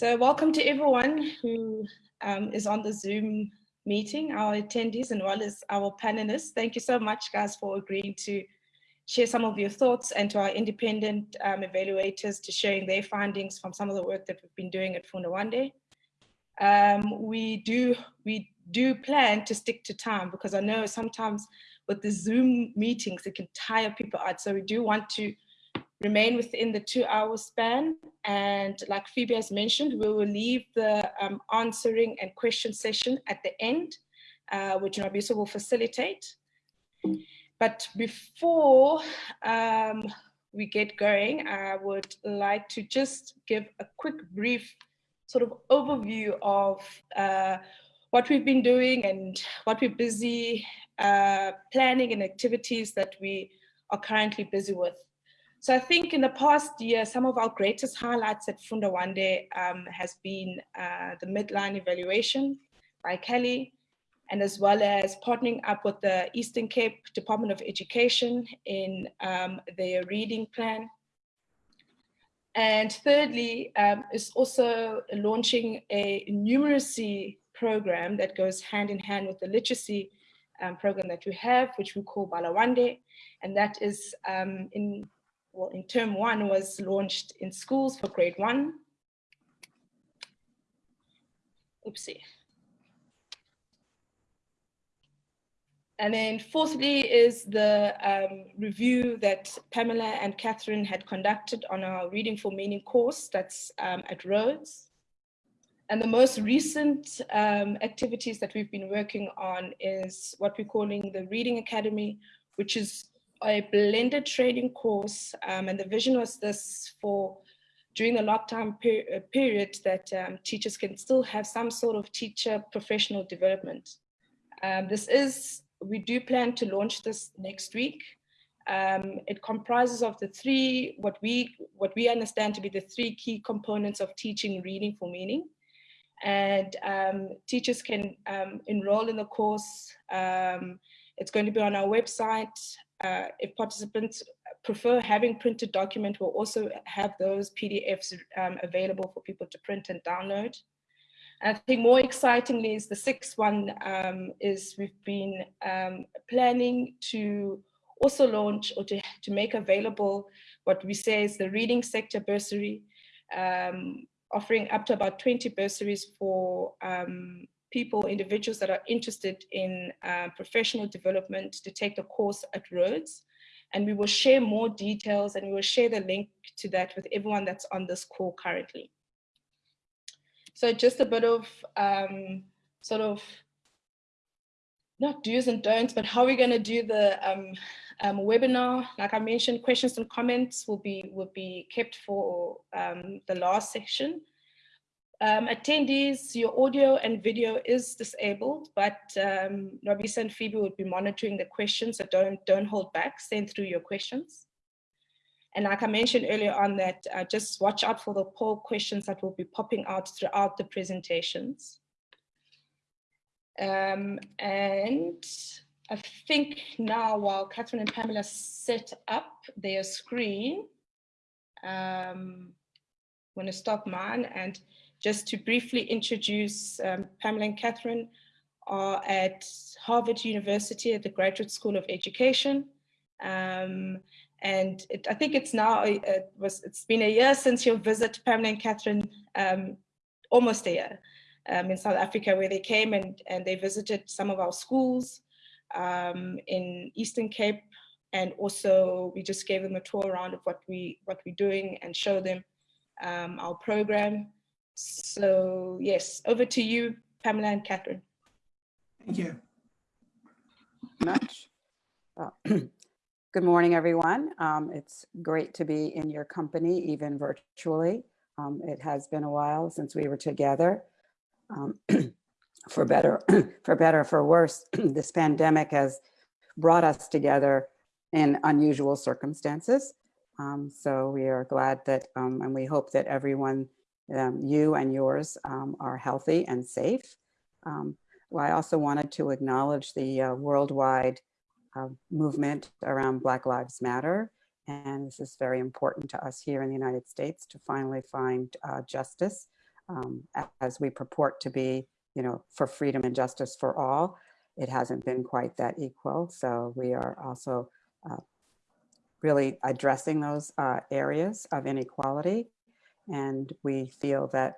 So welcome to everyone who um, is on the Zoom meeting, our attendees and well as our panelists. Thank you so much guys for agreeing to share some of your thoughts and to our independent um, evaluators to sharing their findings from some of the work that we've been doing at Funda Wande. Um, we do we do plan to stick to time because I know sometimes with the Zoom meetings, it can tire people out. So we do want to remain within the two hour span. And like Phoebe has mentioned, we will leave the um, answering and question session at the end, uh, which Nabisa will facilitate. But before um, we get going, I would like to just give a quick brief sort of overview of uh, what we've been doing and what we're busy uh, planning and activities that we are currently busy with. So I think in the past year, some of our greatest highlights at Funda um, has been uh, the midline evaluation by Kelly, and as well as partnering up with the Eastern Cape Department of Education in um, their reading plan. And thirdly, um, is also launching a numeracy program that goes hand in hand with the literacy um, program that we have, which we call Balawande, And that is um, in well, in term one was launched in schools for grade one. Oopsie. And then fourthly is the um, review that Pamela and Catherine had conducted on our Reading for Meaning course that's um, at Rhodes. And the most recent um, activities that we've been working on is what we're calling the Reading Academy, which is a blended trading course, um, and the vision was this for during the lockdown per uh, period that um, teachers can still have some sort of teacher professional development. Um, this is, we do plan to launch this next week. Um, it comprises of the three, what we, what we understand to be the three key components of teaching reading for meaning. And um, teachers can um, enroll in the course. it's going to be on our website uh, if participants prefer having printed document, we'll also have those PDFs um, available for people to print and download. And I think more excitingly is the sixth one um, is we've been um, planning to also launch or to, to make available what we say is the reading sector bursary, um, offering up to about 20 bursaries for um, people, individuals that are interested in uh, professional development to take the course at Rhodes. And we will share more details and we will share the link to that with everyone that's on this call currently. So just a bit of um, sort of not do's and don'ts, but how we're going to do the um, um, webinar. Like I mentioned, questions and comments will be will be kept for um, the last section. Um, attendees, your audio and video is disabled, but um, Nobisa and Phoebe will be monitoring the questions, so don't, don't hold back, send through your questions. And like I mentioned earlier on that, uh, just watch out for the poll questions that will be popping out throughout the presentations. Um, and I think now while Catherine and Pamela set up their screen, um, I'm going to stop mine and just to briefly introduce um, Pamela and Catherine are at Harvard University at the Graduate School of Education. Um, and it, I think it's now, it was, it's been a year since your visit, Pamela and Catherine, um, almost a year um, in South Africa where they came and, and they visited some of our schools um, in Eastern Cape. And also we just gave them a tour around of what, we, what we're doing and show them um, our program. So yes, over to you, Pamela and Catherine. Thank you. Much. Uh, good morning, everyone. Um, it's great to be in your company, even virtually. Um, it has been a while since we were together. Um, for better, for better, for worse, this pandemic has brought us together in unusual circumstances. Um, so we are glad that, um, and we hope that everyone um, you and yours um, are healthy and safe. Um, well, I also wanted to acknowledge the uh, worldwide uh, movement around Black Lives Matter. And this is very important to us here in the United States to finally find uh, justice um, as we purport to be, you know, for freedom and justice for all. It hasn't been quite that equal. So we are also uh, really addressing those uh, areas of inequality. And we feel that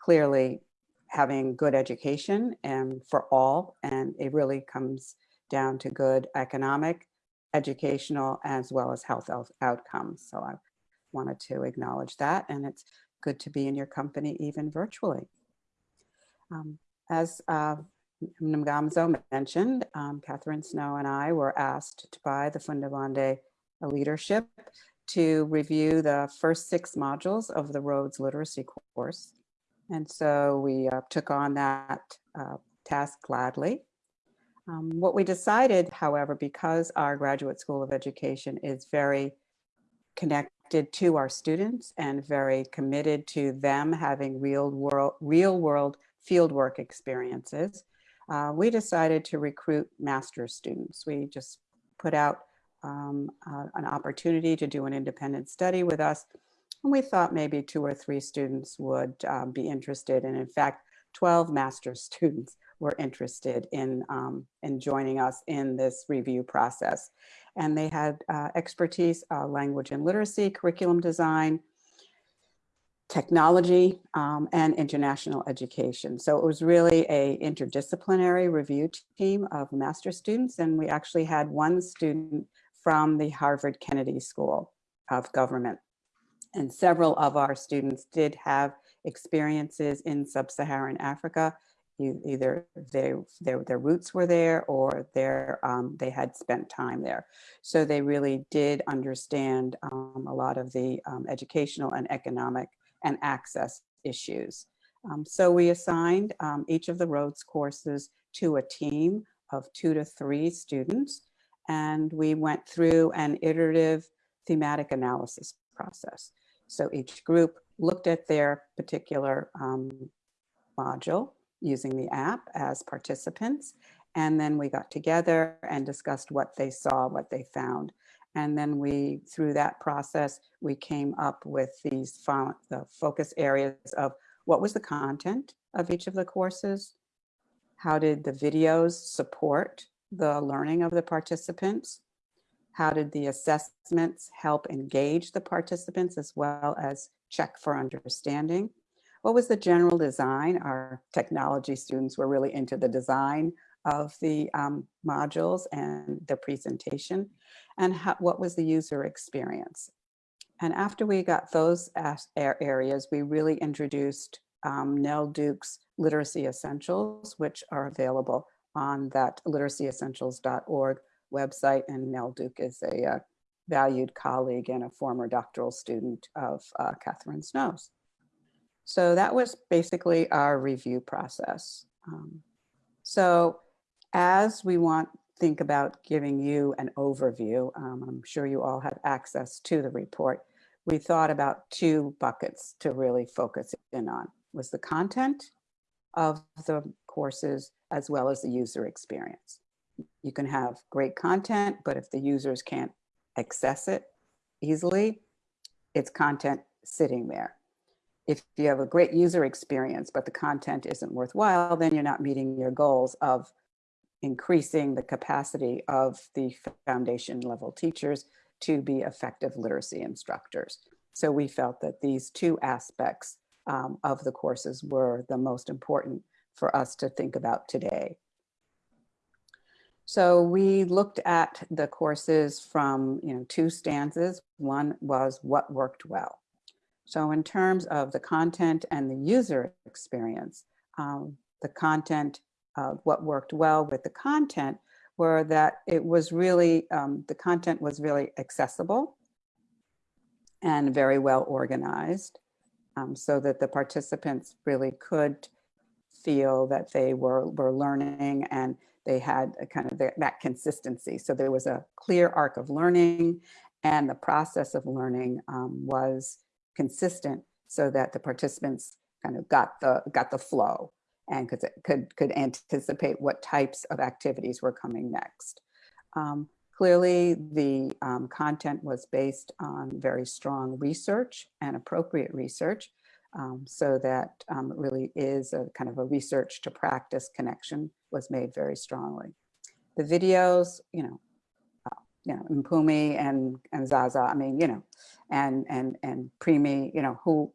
clearly having good education and for all, and it really comes down to good economic, educational, as well as health outcomes. So I wanted to acknowledge that, and it's good to be in your company even virtually. Um, as uh, Ngamzo mentioned, um, Catherine Snow and I were asked to by the Funda Wande leadership to review the first six modules of the Rhodes Literacy course. And so we uh, took on that uh, task gladly. Um, what we decided, however, because our Graduate School of Education is very connected to our students and very committed to them having real world, real world fieldwork experiences, uh, we decided to recruit master's students. We just put out um, uh, an opportunity to do an independent study with us. And we thought maybe two or three students would um, be interested. And in fact, 12 master's students were interested in, um, in joining us in this review process. And they had uh, expertise, uh, language and literacy, curriculum design, technology, um, and international education. So it was really a interdisciplinary review team of master students. And we actually had one student from the Harvard Kennedy School of Government. And several of our students did have experiences in sub-Saharan Africa. Either they, their, their roots were there or their, um, they had spent time there. So they really did understand um, a lot of the um, educational and economic and access issues. Um, so we assigned um, each of the Rhodes courses to a team of two to three students and we went through an iterative thematic analysis process. So each group looked at their particular um, module using the app as participants. And then we got together and discussed what they saw, what they found. And then we, through that process, we came up with these the focus areas of what was the content of each of the courses? How did the videos support the learning of the participants? How did the assessments help engage the participants as well as check for understanding? What was the general design? Our technology students were really into the design of the um, modules and the presentation and how, what was the user experience. And after we got those areas, we really introduced um, Nell Duke's Literacy Essentials, which are available on that literacyessentials.org website. And Nell Duke is a uh, valued colleague and a former doctoral student of uh, Catherine Snow's. So that was basically our review process. Um, so as we want think about giving you an overview, um, I'm sure you all have access to the report, we thought about two buckets to really focus in on, was the content of the courses as well as the user experience. You can have great content, but if the users can't access it easily, it's content sitting there. If you have a great user experience, but the content isn't worthwhile, then you're not meeting your goals of increasing the capacity of the foundation level teachers to be effective literacy instructors. So we felt that these two aspects um, of the courses were the most important for us to think about today. So we looked at the courses from you know, two stanzas. One was what worked well. So in terms of the content and the user experience, um, the content, what worked well with the content were that it was really, um, the content was really accessible and very well organized um, so that the participants really could feel that they were, were learning and they had kind of the, that consistency. So there was a clear arc of learning and the process of learning um, was consistent so that the participants kind of got the, got the flow and could, could, could anticipate what types of activities were coming next. Um, clearly, the um, content was based on very strong research and appropriate research. Um, so that um, it really is a kind of a research to practice connection was made very strongly. The videos, you know, uh, you know, Mpumi and and Zaza, I mean, you know, and and and Primi, you know, who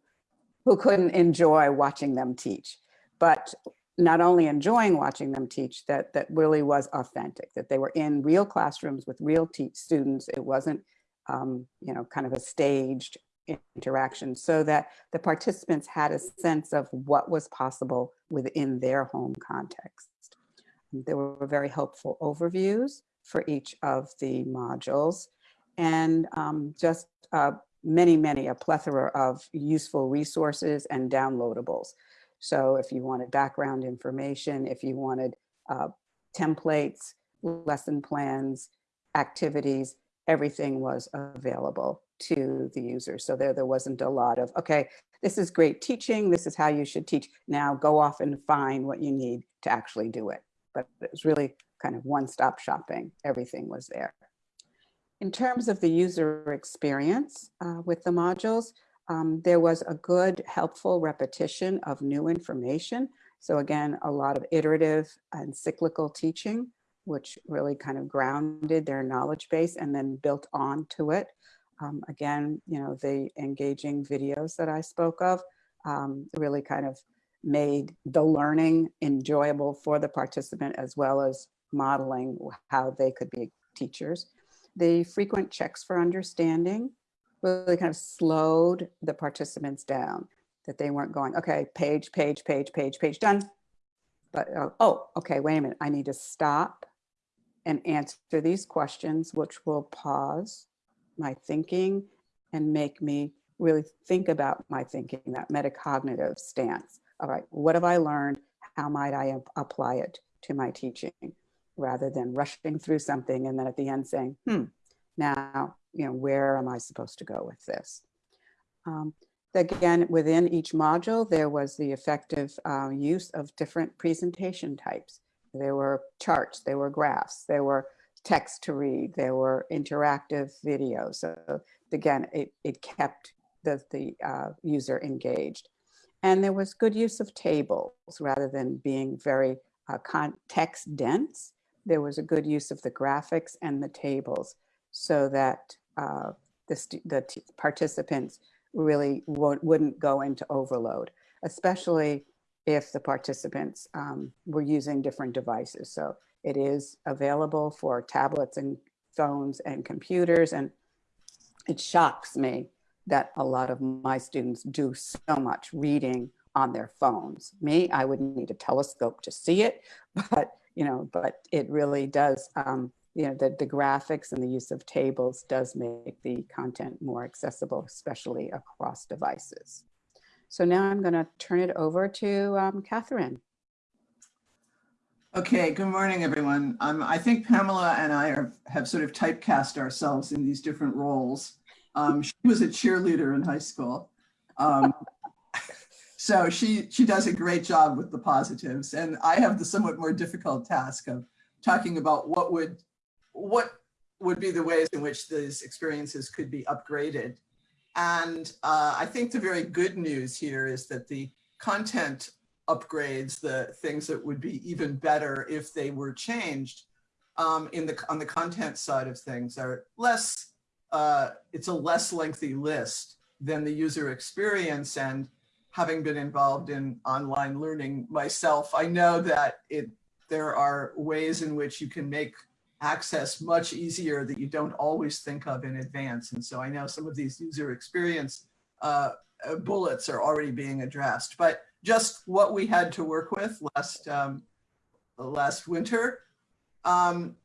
who couldn't enjoy watching them teach, but not only enjoying watching them teach, that that really was authentic, that they were in real classrooms with real students. It wasn't, um, you know, kind of a staged interaction so that the participants had a sense of what was possible within their home context. There were very helpful overviews for each of the modules and um, just uh, many, many, a plethora of useful resources and downloadables. So if you wanted background information, if you wanted uh, templates, lesson plans, activities, everything was available to the user. So there, there wasn't a lot of, okay, this is great teaching. This is how you should teach. Now go off and find what you need to actually do it. But it was really kind of one-stop shopping. Everything was there. In terms of the user experience uh, with the modules, um, there was a good, helpful repetition of new information. So again, a lot of iterative and cyclical teaching, which really kind of grounded their knowledge base and then built on to it. Um, again, you know, the engaging videos that I spoke of um, really kind of made the learning enjoyable for the participant as well as modeling how they could be teachers. The frequent checks for understanding really kind of slowed the participants down, that they weren't going, okay, page, page, page, page, page, done. But, uh, oh, okay, wait a minute, I need to stop and answer these questions, which will pause my thinking and make me really think about my thinking, that metacognitive stance. All right, what have I learned? How might I apply it to my teaching? Rather than rushing through something and then at the end saying, hmm, now, you know, where am I supposed to go with this? Um, again, within each module, there was the effective uh, use of different presentation types. There were charts, there were graphs, there were text to read, there were interactive videos. So again, it, it kept the, the uh, user engaged. And there was good use of tables rather than being very uh, context dense. There was a good use of the graphics and the tables so that uh, the, the participants really wouldn't go into overload, especially if the participants um, were using different devices. So it is available for tablets and phones and computers. And it shocks me that a lot of my students do so much reading on their phones. Me, I would need a telescope to see it, but you know, but it really does, um, you know, the, the graphics and the use of tables does make the content more accessible, especially across devices. So now I'm going to turn it over to um, Catherine. Okay, good morning, everyone. Um, I think Pamela and I are, have sort of typecast ourselves in these different roles. Um, she was a cheerleader in high school. Um, so she, she does a great job with the positives. And I have the somewhat more difficult task of talking about what would, what would be the ways in which these experiences could be upgraded. And uh, I think the very good news here is that the content upgrades, the things that would be even better if they were changed um, in the on the content side of things are less, uh, it's a less lengthy list than the user experience. And having been involved in online learning myself, I know that it there are ways in which you can make access much easier that you don't always think of in advance. And so I know some of these user experience uh, uh bullets are already being addressed, but just what we had to work with last um, last winter. Um,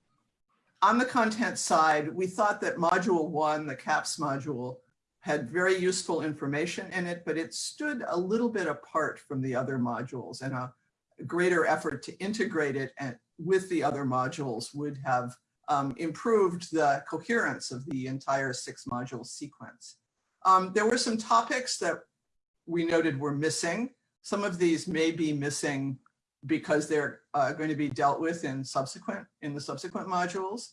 on the content side, we thought that module one, the CAPS module, had very useful information in it, but it stood a little bit apart from the other modules and a greater effort to integrate it and with the other modules would have um, improved the coherence of the entire six module sequence. Um, there were some topics that we noted were missing. Some of these may be missing because they're uh, going to be dealt with in subsequent in the subsequent modules.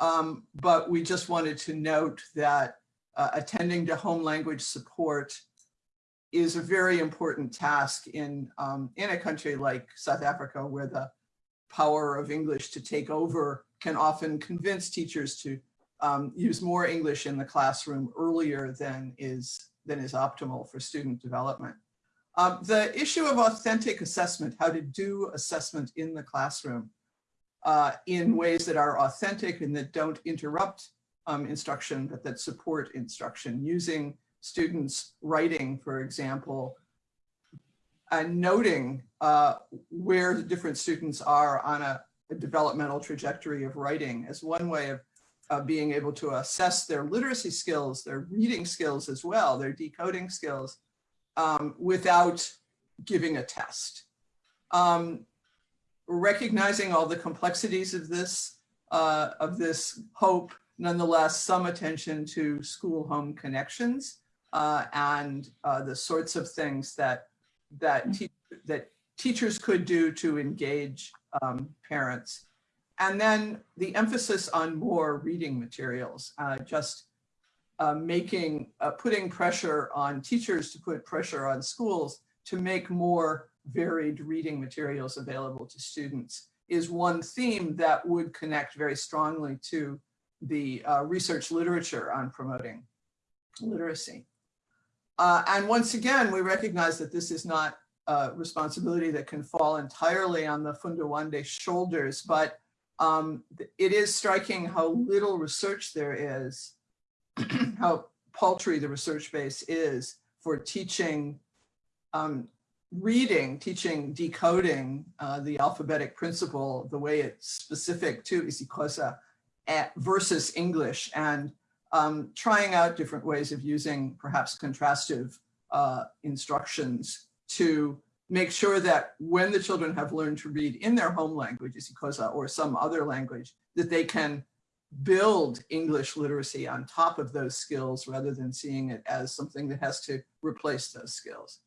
Um, but we just wanted to note that uh, attending to home language support is a very important task in, um, in a country like South Africa, where the power of English to take over can often convince teachers to um, use more English in the classroom earlier than is, than is optimal for student development. Um, the issue of authentic assessment, how to do assessment in the classroom uh, in ways that are authentic and that don't interrupt um, instruction, but that support instruction, using students writing, for example, and noting uh, where the different students are on a, a, developmental trajectory of writing as one way of uh, being able to assess their literacy skills, their reading skills as well, their decoding skills, um, without giving a test. Um, recognizing all the complexities of this, uh, of this hope, nonetheless, some attention to school-home connections uh, and uh, the sorts of things that that te that teachers could do to engage um, parents. And then the emphasis on more reading materials, uh, just uh, making, uh, putting pressure on teachers to put pressure on schools to make more varied reading materials available to students is one theme that would connect very strongly to the uh, research literature on promoting literacy. Uh, and once again, we recognize that this is not a responsibility that can fall entirely on the Fundawande shoulders, but um, it is striking how little research there is how paltry the research base is for teaching um, reading, teaching decoding uh, the alphabetic principle the way it's specific to isiXhosa versus English. And um, trying out different ways of using perhaps contrastive uh, instructions to make sure that when the children have learned to read in their home language, isiXhosa, or some other language, that they can build English literacy on top of those skills rather than seeing it as something that has to replace those skills.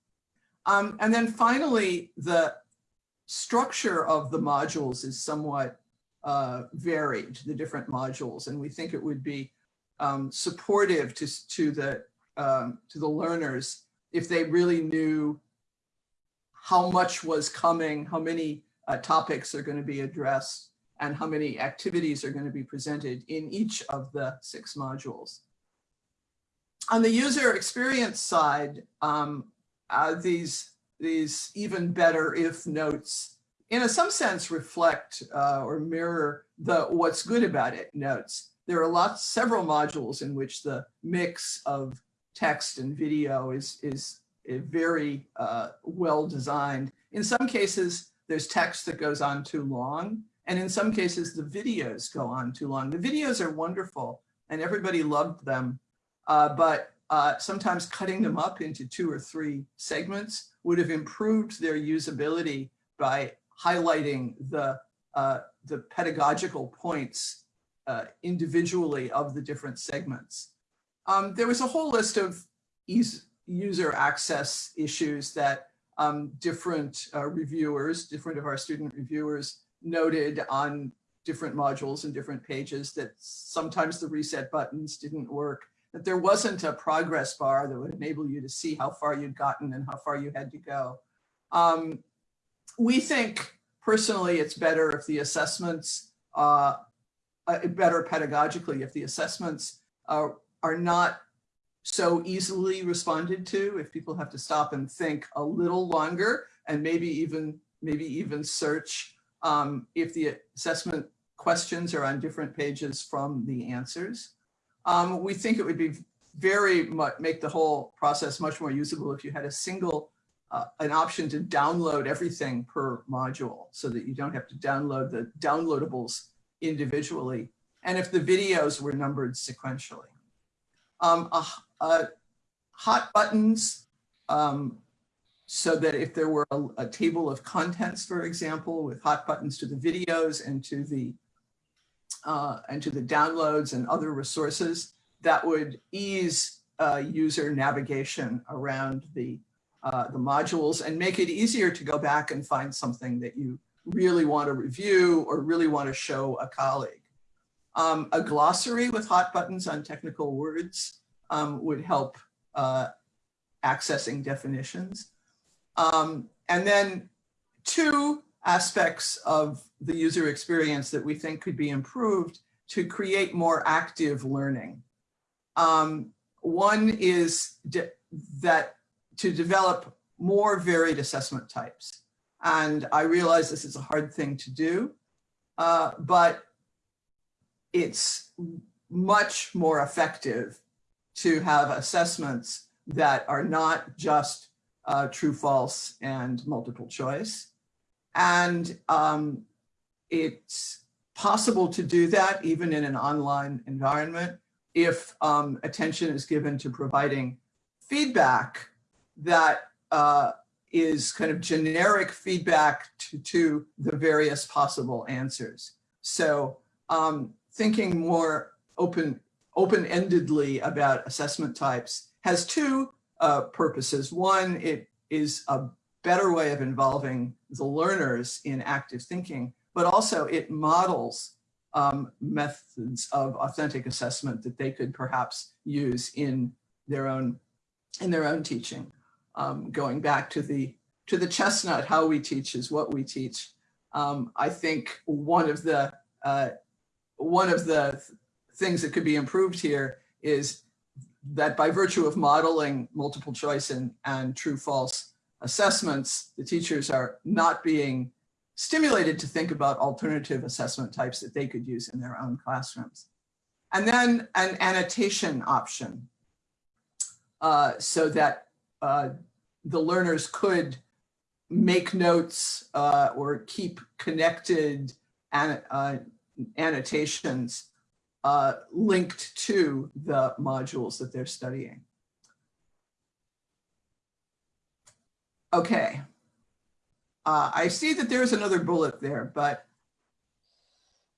Um, and then finally, the structure of the modules is somewhat uh, varied, the different modules, and we think it would be um, supportive to, to, the, um, to the learners if they really knew how much was coming, how many uh, topics are going to be addressed, and how many activities are going to be presented in each of the six modules. On the user experience side, um, uh, these, these even better if notes in a, some sense reflect uh, or mirror the what's good about it notes. There are lots, several modules in which the mix of text and video is, is, is very uh, well designed. In some cases, there's text that goes on too long. And in some cases, the videos go on too long. The videos are wonderful and everybody loved them. Uh, but uh, sometimes cutting them up into two or three segments would have improved their usability by highlighting the, uh, the pedagogical points uh, individually of the different segments. Um, there was a whole list of user access issues that um, different uh, reviewers, different of our student reviewers noted on different modules and different pages that sometimes the reset buttons didn't work, that there wasn't a progress bar that would enable you to see how far you'd gotten and how far you had to go. Um, we think personally it's better if the assessments, uh, uh, better pedagogically if the assessments uh, are not so easily responded to, if people have to stop and think a little longer and maybe even maybe even search um, if the assessment questions are on different pages from the answers. Um, we think it would be very much make the whole process much more usable if you had a single uh, an option to download everything per module so that you don't have to download the downloadables individually and if the videos were numbered sequentially. Um, hot buttons um, so that if there were a, a, table of contents, for example, with hot buttons to the videos and to the uh, and to the downloads and other resources, that would ease uh, user navigation around the uh, the modules and make it easier to go back and find something that you really want to review or really want to show a colleague. Um, a glossary with hot buttons on technical words um, would help uh, accessing definitions. Um, and then two aspects of the user experience that we think could be improved to create more active learning. Um, one is that to develop more varied assessment types. And I realize this is a hard thing to do, uh, but it's much more effective to have assessments that are not just uh, true, false, and multiple choice. And um, it's possible to do that even in an online environment if um, attention is given to providing feedback that uh, is kind of generic feedback to, to the various possible answers. So um, thinking more open, open-endedly about assessment types has two uh, purposes. One, it is a better way of involving the learners in active thinking, but also it models um, methods of authentic assessment that they could perhaps use in their own in their own teaching. Um, going back to the to the chestnut, how we teach is what we teach. Um, I think one of the uh, one of the things that could be improved here is that by virtue of modeling multiple choice and, and true false assessments, the teachers are not being stimulated to think about alternative assessment types that they could use in their own classrooms. And then an annotation option uh, so that uh, the learners could make notes uh, or keep connected an, uh, annotations uh, linked to the modules that they're studying. Okay. Uh, I see that there's another bullet there, but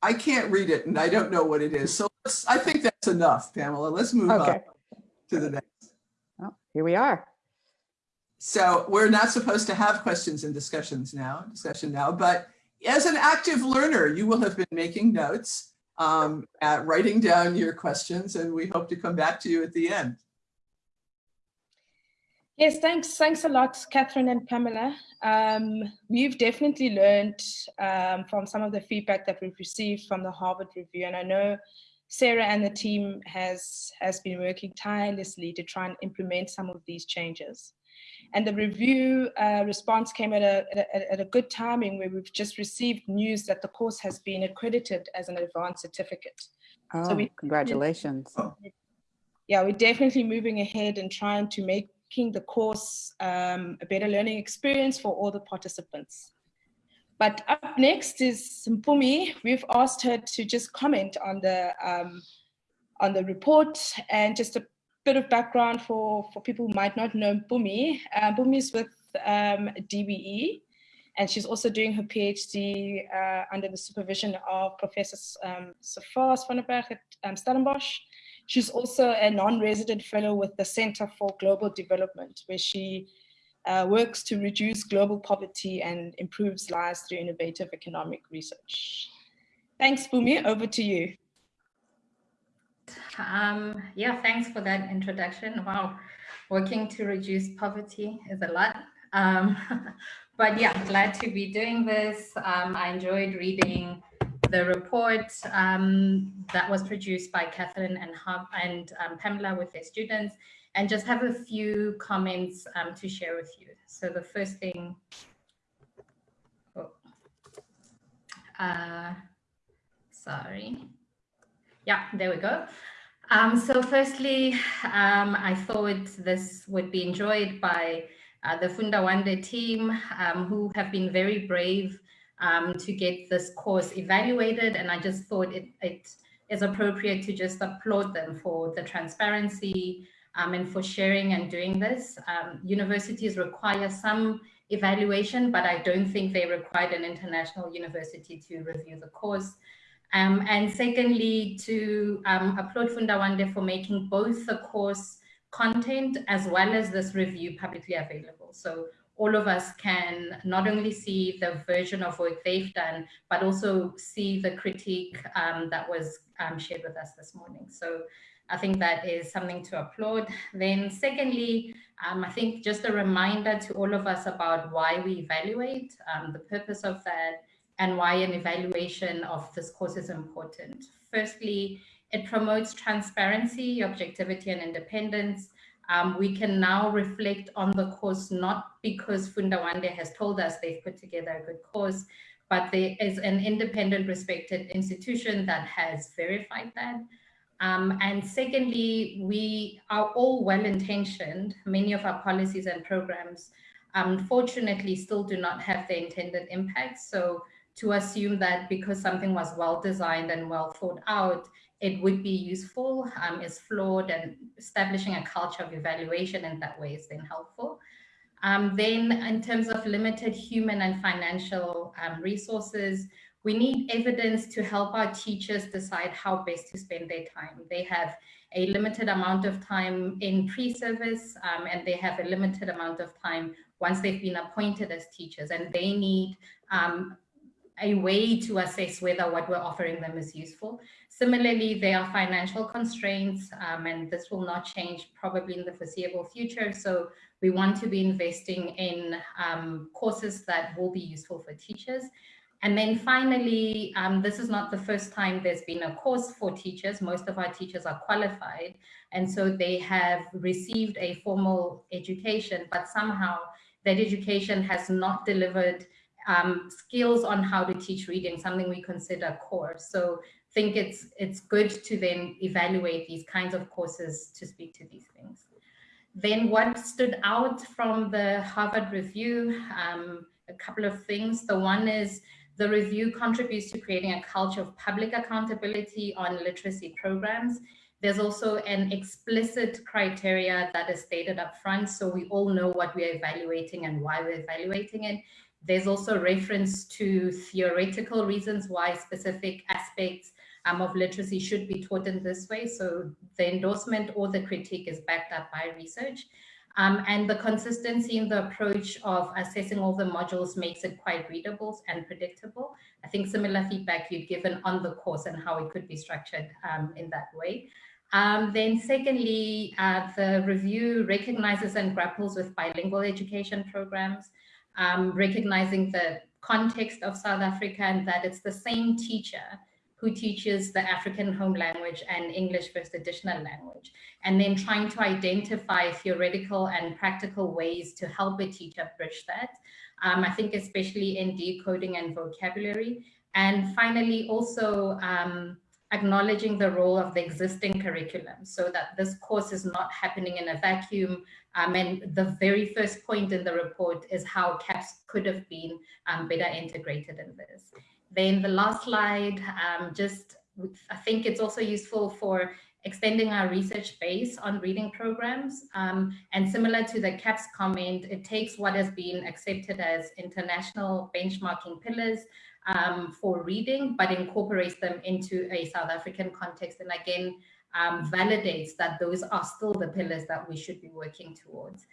I can't read it and I don't know what it is. So I think that's enough, Pamela. Let's move okay. on to the next. Well, here we are. So we're not supposed to have questions and discussions now, discussion now, but as an active learner, you will have been making notes, um, at writing down your questions, and we hope to come back to you at the end. Yes, thanks. Thanks a lot, Catherine and Pamela. Um, we've definitely learned um, from some of the feedback that we've received from the Harvard Review, and I know Sarah and the team has, has been working tirelessly to try and implement some of these changes. And the review uh, response came at a, at a, at, a, good timing where we've just received news that the course has been accredited as an advanced certificate. Oh, so we, congratulations. Yeah, we're definitely moving ahead and trying to making the course um, a better learning experience for all the participants. But up next is Mpumi. We've asked her to just comment on the um, on the report and just a bit of background for, for people who might not know Bumi. Uh, Mpumi is with um, DBE and she's also doing her PhD uh, under the supervision of Professor um, Servaas van der Berg at um, Stellenbosch. She's also a non-resident fellow with the Center for Global Development, where she uh, works to reduce global poverty and improves lives through innovative economic research. Thanks, Bumi. Over to you. Um, yeah, thanks for that introduction. Wow, working to reduce poverty is a lot. Um, but yeah, glad to be doing this. Um, I enjoyed reading the report um, that was produced by Catherine and, Hub and um, Pamela with their students and just have a few comments um, to share with you. So the first thing, oh, uh, sorry. Yeah, there we go. Um, so firstly, um, I thought this would be enjoyed by uh, the Funda Wande team um, who have been very brave um, to get this course evaluated. And I just thought it, it is appropriate to just applaud them for the transparency um, and for sharing and doing this. Um, universities require some evaluation, but I don't think they required an international university to review the course. Um, and secondly, to um, applaud Funda Wande for making both the course content as well as this review publicly available. So all of us can not only see the version of work they've done, but also see the critique um, that was um, shared with us this morning. So I think that is something to applaud. Then secondly, um, I think just a reminder to all of us about why we evaluate, um, the purpose of that, and why an evaluation of this course is important. Firstly, it promotes transparency, objectivity, and independence. Um, we can now reflect on the course not because Funda Wande has told us they've put together a good course, but there is an independent respected institution that has verified that. Um, and secondly, we are all well-intentioned. Many of our policies and programs, unfortunately, still do not have the intended impact. So to assume that because something was well-designed and well thought out, it would be useful um, is flawed and establishing a culture of evaluation in that way is then helpful. Um, then in terms of limited human and financial um, resources, we need evidence to help our teachers decide how best to spend their time. They have a limited amount of time in pre-service um, and they have a limited amount of time once they've been appointed as teachers and they need um, a way to assess whether what we're offering them is useful. Similarly, there are financial constraints um, and this will not change probably in the foreseeable future. So we want to be investing in um, courses that will be useful for teachers. And then finally, um, this is not the first time there's been a course for teachers. Most of our teachers are qualified. And so they have received a formal education, but somehow that education has not delivered um, skills on how to teach reading, something we consider core. So think it's, it's good to then evaluate these kinds of courses to speak to these things. Then what stood out from the Harvard review, um, a couple of things. The one is the review contributes to creating a culture of public accountability on literacy programs. There's also an explicit criteria that is stated up front, so we all know what we're evaluating and why we're evaluating it. There's also reference to theoretical reasons why specific aspects um, of literacy should be taught in this way. So the endorsement or the critique is backed up by research. Um, and the consistency in the approach of assessing all the modules makes it quite readable and predictable. I think similar feedback you've given on the course and how it could be structured um, in that way. Um, then secondly, uh, the review recognizes and grapples with bilingual education programs, um, recognizing the context of South Africa and that it's the same teacher who teaches the African home language and English first additional language, and then trying to identify theoretical and practical ways to help a teacher bridge that. Um, I think especially in decoding and vocabulary. And finally, also um, acknowledging the role of the existing curriculum so that this course is not happening in a vacuum. Um, and the very first point in the report is how CAPS could have been um, better integrated in this. Then the last slide, um, just I think it's also useful for extending our research base on reading programs. Um, and similar to the CAPS comment, it takes what has been accepted as international benchmarking pillars um, for reading, but incorporates them into a South African context. And again, um, validates that those are still the pillars that we should be working towards.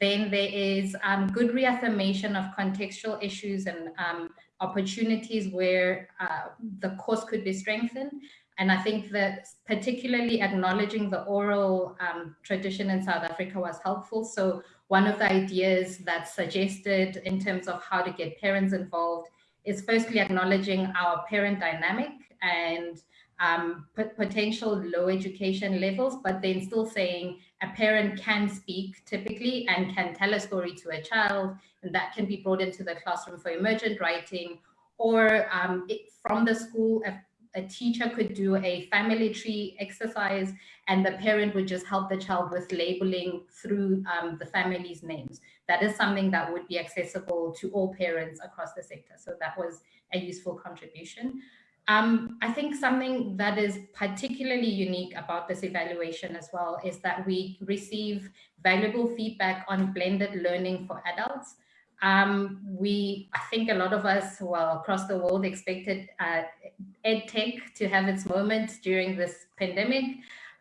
Then there is um, good reaffirmation of contextual issues and um, opportunities where uh, the course could be strengthened. And I think that particularly acknowledging the oral um, tradition in South Africa was helpful. So one of the ideas that's suggested in terms of how to get parents involved is firstly acknowledging our parent dynamic and um, potential low education levels, but then still saying a parent can speak typically and can tell a story to a child, and that can be brought into the classroom for emergent writing, or um, it, from the school, a, a, teacher could do a family tree exercise, and the parent would just help the child with labeling through um, the family's names. That is something that would be accessible to all parents across the sector. So that was a useful contribution. Um, I think something that is particularly unique about this evaluation as well is that we receive valuable feedback on blended learning for adults. Um, we, I think a lot of us, well, across the world expected uh, EdTech to have its moment during this pandemic.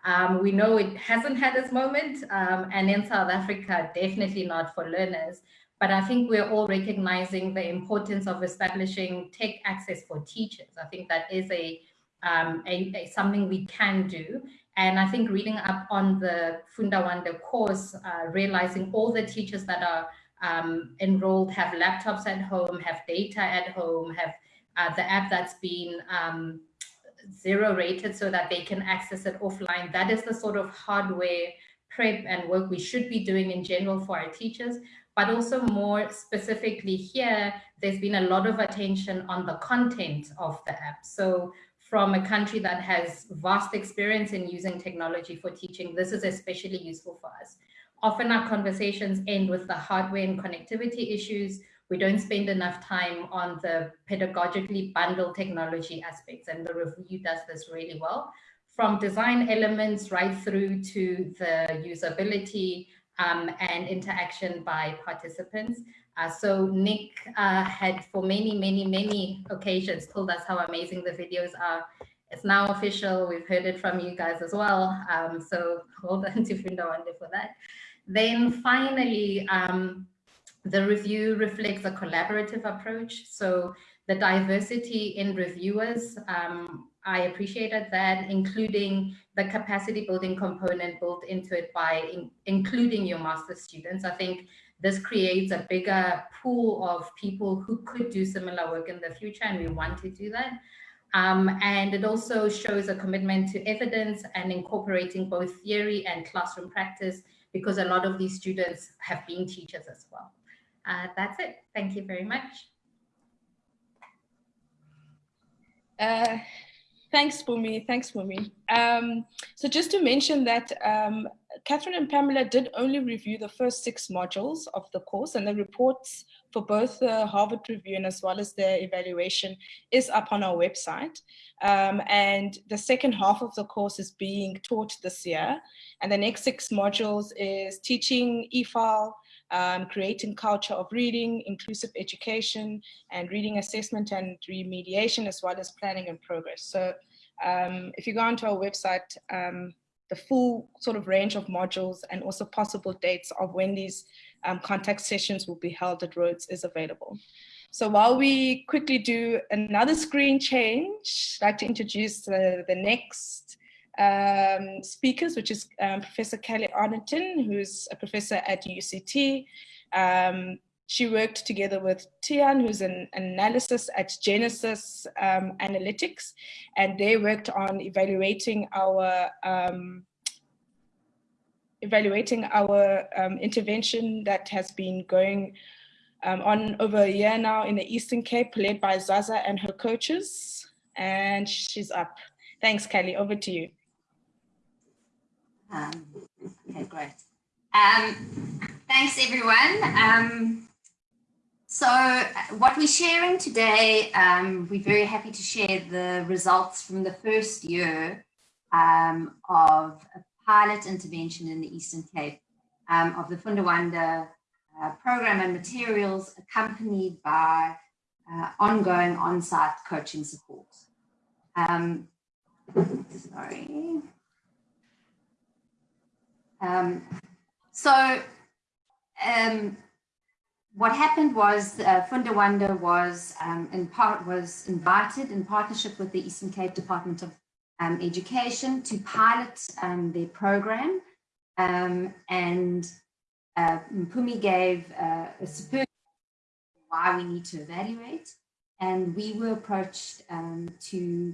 Um, we know it hasn't had its moment, um, and in South Africa, definitely not for learners. But I think we're all recognizing the importance of establishing tech access for teachers. I think that is a, um, a, a, something we can do. And I think reading up on the Funda Wande course, uh, realizing all the teachers that are um, enrolled have laptops at home, have data at home, have uh, the app that's been um, zero rated so that they can access it offline. That is the sort of hardware prep and work we should be doing in general for our teachers, but also more specifically here, there's been a lot of attention on the content of the app. So from a country that has vast experience in using technology for teaching, this is especially useful for us. Often our conversations end with the hardware and connectivity issues. We don't spend enough time on the pedagogically bundled technology aspects, and the review does this really well. From design elements right through to the usability um, and interaction by participants. Uh, so Nick uh, had for many, many, many occasions told us how amazing the videos are. It's now official. We've heard it from you guys as well. Um, so hold on to Funda Wande for that. Then finally, um, the review reflects a collaborative approach. So the diversity in reviewers, um, I appreciated that, including the capacity building component built into it by in, including your master's students. I think this creates a bigger pool of people who could do similar work in the future, and we want to do that. Um, and it also shows a commitment to evidence and incorporating both theory and classroom practice, because a lot of these students have been teachers as well. Uh, that's it. Thank you very much. Uh, thanks, Bumi. Thanks, Bumi. Um, so just to mention that um, Catherine and Pamela did only review the first six modules of the course and the reports for both the Harvard review and as well as the evaluation is up on our website. Um, and the second half of the course is being taught this year. And the next six modules is teaching EFAL, um, creating culture of reading, inclusive education, and reading assessment and remediation, as well as planning and progress. So um, if you go onto our website, um, the full sort of range of modules and also possible dates of when these um, contact sessions will be held at Rhodes is available. So while we quickly do another screen change, I'd like to introduce the, the next um, speakers, which is um, Professor Kelly Ardington, who's a professor at UCT. Um, she worked together with Tian, who's an analysis at Genesis um, Analytics, and they worked on evaluating our um, evaluating our um, intervention that has been going on over a year now in the Eastern Cape, led by Zaza and her coaches. And she's up. Thanks, Kelly. Over to you. Um, okay, great. Um, thanks, everyone. Um, so what we're sharing today, um, we're very happy to share the results from the first year um, of a pilot intervention in the Eastern Cape of the Funda Wande uh, program and materials accompanied by uh, ongoing on-site coaching support. Um, sorry. Um, so um, what happened was uh, Funda Wande was um, in part was invited in partnership with the Eastern Cape Department of um, Education to pilot um, their program. Um, and uh, Mpumi gave uh, a superb why we need to evaluate. And we were approached to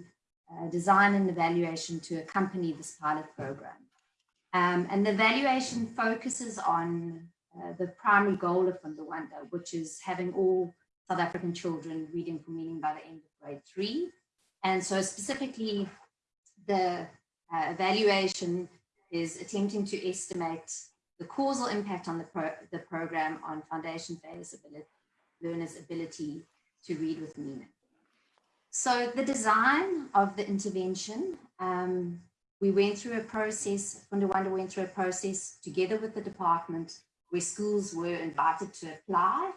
uh, design an evaluation to accompany this pilot program. Um, and the evaluation focuses on uh, the primary goal of Funda Wande, which is having all South African children reading for meaning by the end of grade three. And so specifically, the uh, evaluation is attempting to estimate the causal impact on the, pro the program on foundation phase ability, learners' ability to read with meaning. So the design of the intervention, um, we went through a process, Funda Wande went through a process together with the department where schools were invited to apply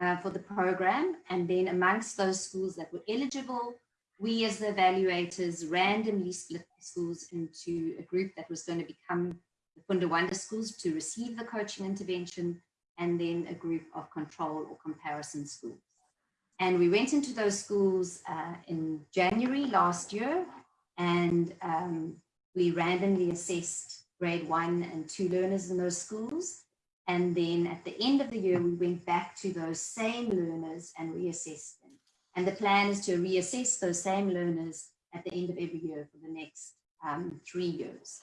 uh, for the program. And then amongst those schools that were eligible, we as the evaluators randomly split the schools into a group that was going to become the Funda Wande schools to receive the coaching intervention, and then a group of control or comparison schools. And we went into those schools uh, in January last year, and um, we randomly assessed grade one and two learners in those schools. And then at the end of the year, we went back to those same learners and reassessed them. And the plan is to reassess those same learners at the end of every year for the next um, three years.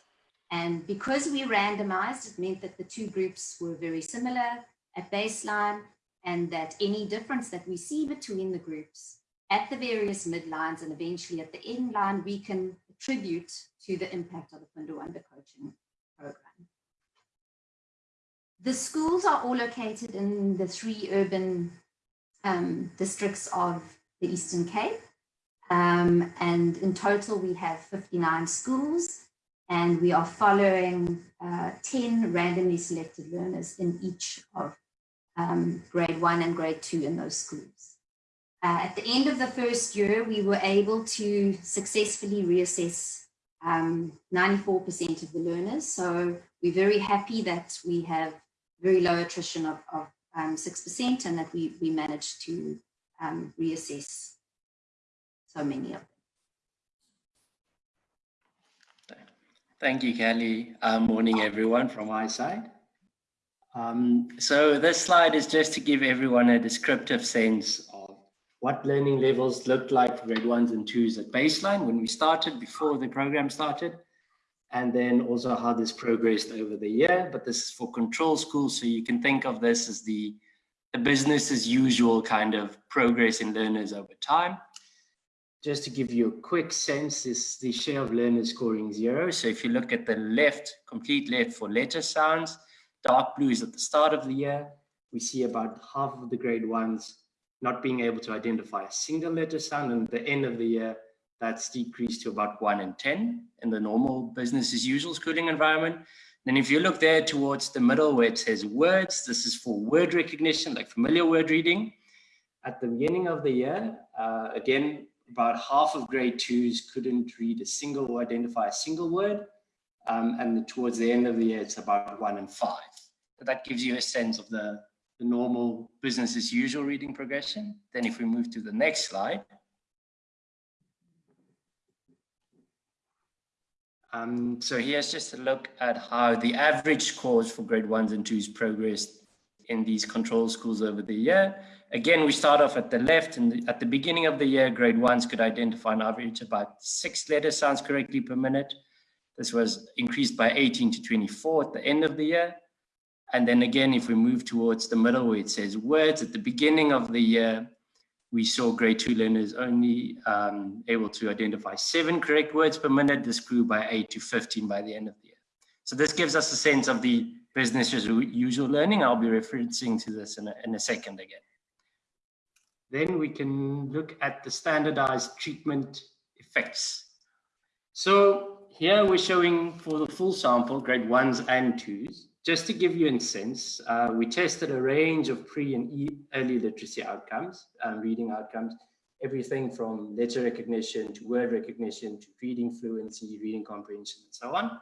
And because we randomized, it meant that the two groups were very similar at baseline and that any difference that we see between the groups at the various midlines and eventually at the end line, we can attribute to the impact of the Funda Wande coaching program. The schools are all located in the three urban um, districts of the Eastern Cape. Um, and in total, we have 59 schools and we are following uh, 10 randomly selected learners in each of um, grade one and grade two in those schools. Uh, at the end of the first year, we were able to successfully reassess 94% um, of the learners. So we're very happy that we have very low attrition of, of 6% um, and that we, we managed to um, reassess so many of them. Thank you, Kelly. Uh, morning, everyone, from my side. Um, so this slide is just to give everyone a descriptive sense what learning levels looked like for grade ones and twos at baseline when we started, before the program started, and then also how this progressed over the year. But this is for control schools, so you can think of this as the, the business as usual kind of progress in learners over time just to give you a quick sense, is the share of learners scoring zero. So if you look at the left, complete left for letter sounds, dark blue is at the start of the year. We see about half of the grade ones not being able to identify a single letter sound. And at the end of the year, that's decreased to about one in 10 in the normal business as usual schooling environment. Then if you look there towards the middle where it says words, this is for word recognition, like familiar word reading. At the beginning of the year, uh, again, about half of grade twos couldn't read a single or identify a single word. Um, and towards the end of the year, it's about one in five. That gives you a sense of the, the normal business as usual reading progression. Then if we move to the next slide. Um, so here's just a look at how the average scores for grade ones and twos progressed in these control schools over the year. Again, we start off at the left and at the beginning of the year, grade ones could identify an average about six letter sounds correctly per minute. This was increased by 18 to 24 at the end of the year. And then again, if we move towards the middle where it says words, at the beginning of the year, we saw grade two learners only um, able to identify seven correct words per minute. This grew by eight to 15 by the end of the year. So this gives us a sense of the business as usual learning. I'll be referencing to this in a, in a second again. Then we can look at the standardized treatment effects. So here we're showing for the full sample, grade ones and twos. Just to give you a sense, uh, we tested a range of pre and e early literacy outcomes, um, reading outcomes, everything from letter recognition to word recognition to reading fluency, reading comprehension, and so on.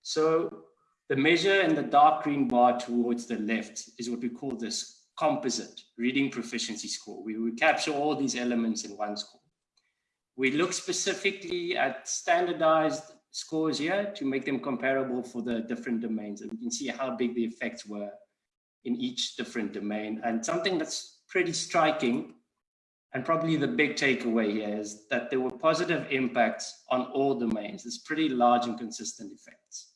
So the measure in the dark green bar towards the left is what we call this composite reading proficiency score. We capture all these elements in one score. We look specifically at standardized scores here to make them comparable for the different domains. And you can see how big the effects were in each different domain. And something that's pretty striking and probably the big takeaway here is that there were positive impacts on all domains. It's pretty large and consistent effects.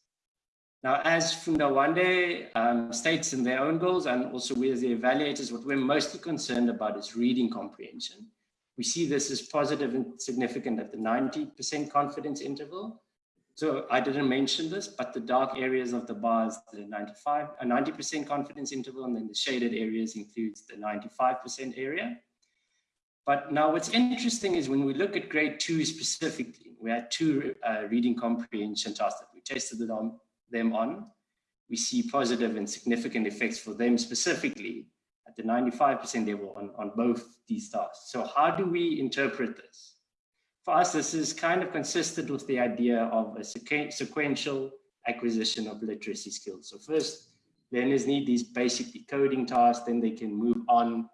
Now, as Funda Wande um, states in their own goals, and also we as the evaluators, what we're mostly concerned about is reading comprehension. We see this as positive and significant at the 90% confidence interval. So I didn't mention this, but the dark areas of the bars, the 95, a 90% confidence interval, and then the shaded areas includes the 95% area. But now what's interesting is when we look at grade two specifically, we had two uh, reading comprehension tasks that we tested them on, we see positive and significant effects for them specifically at the 95% level on, on both these tasks. So how do we interpret this? For us, this is kind of consistent with the idea of a sequential acquisition of literacy skills. So first, learners need these basic decoding tasks, then they can move on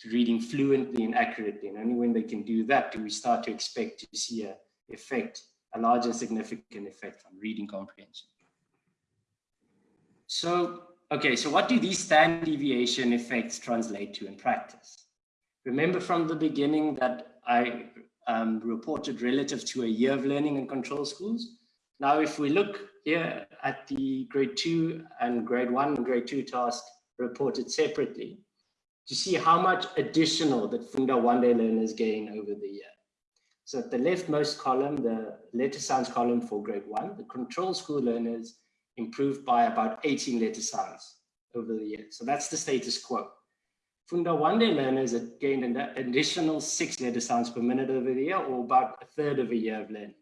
to reading fluently and accurately. And only when they can do that do we start to expect to see a effect a large and significant effect on reading comprehension. So, okay, so what do these standard deviation effects translate to in practice? Remember from the beginning that I um, reported relative to a year of learning in control schools. Now, if we look here at the grade two and grade one and grade two task reported separately, to see how much additional that Funda Wande learners gain over the year. So at the leftmost column, the letter sounds column for grade one, the control school learners improved by about 18 letter sounds over the year. So that's the status quo. Funda Wande learners have gained an additional six letter sounds per minute over the year, or about a third of a year of learning.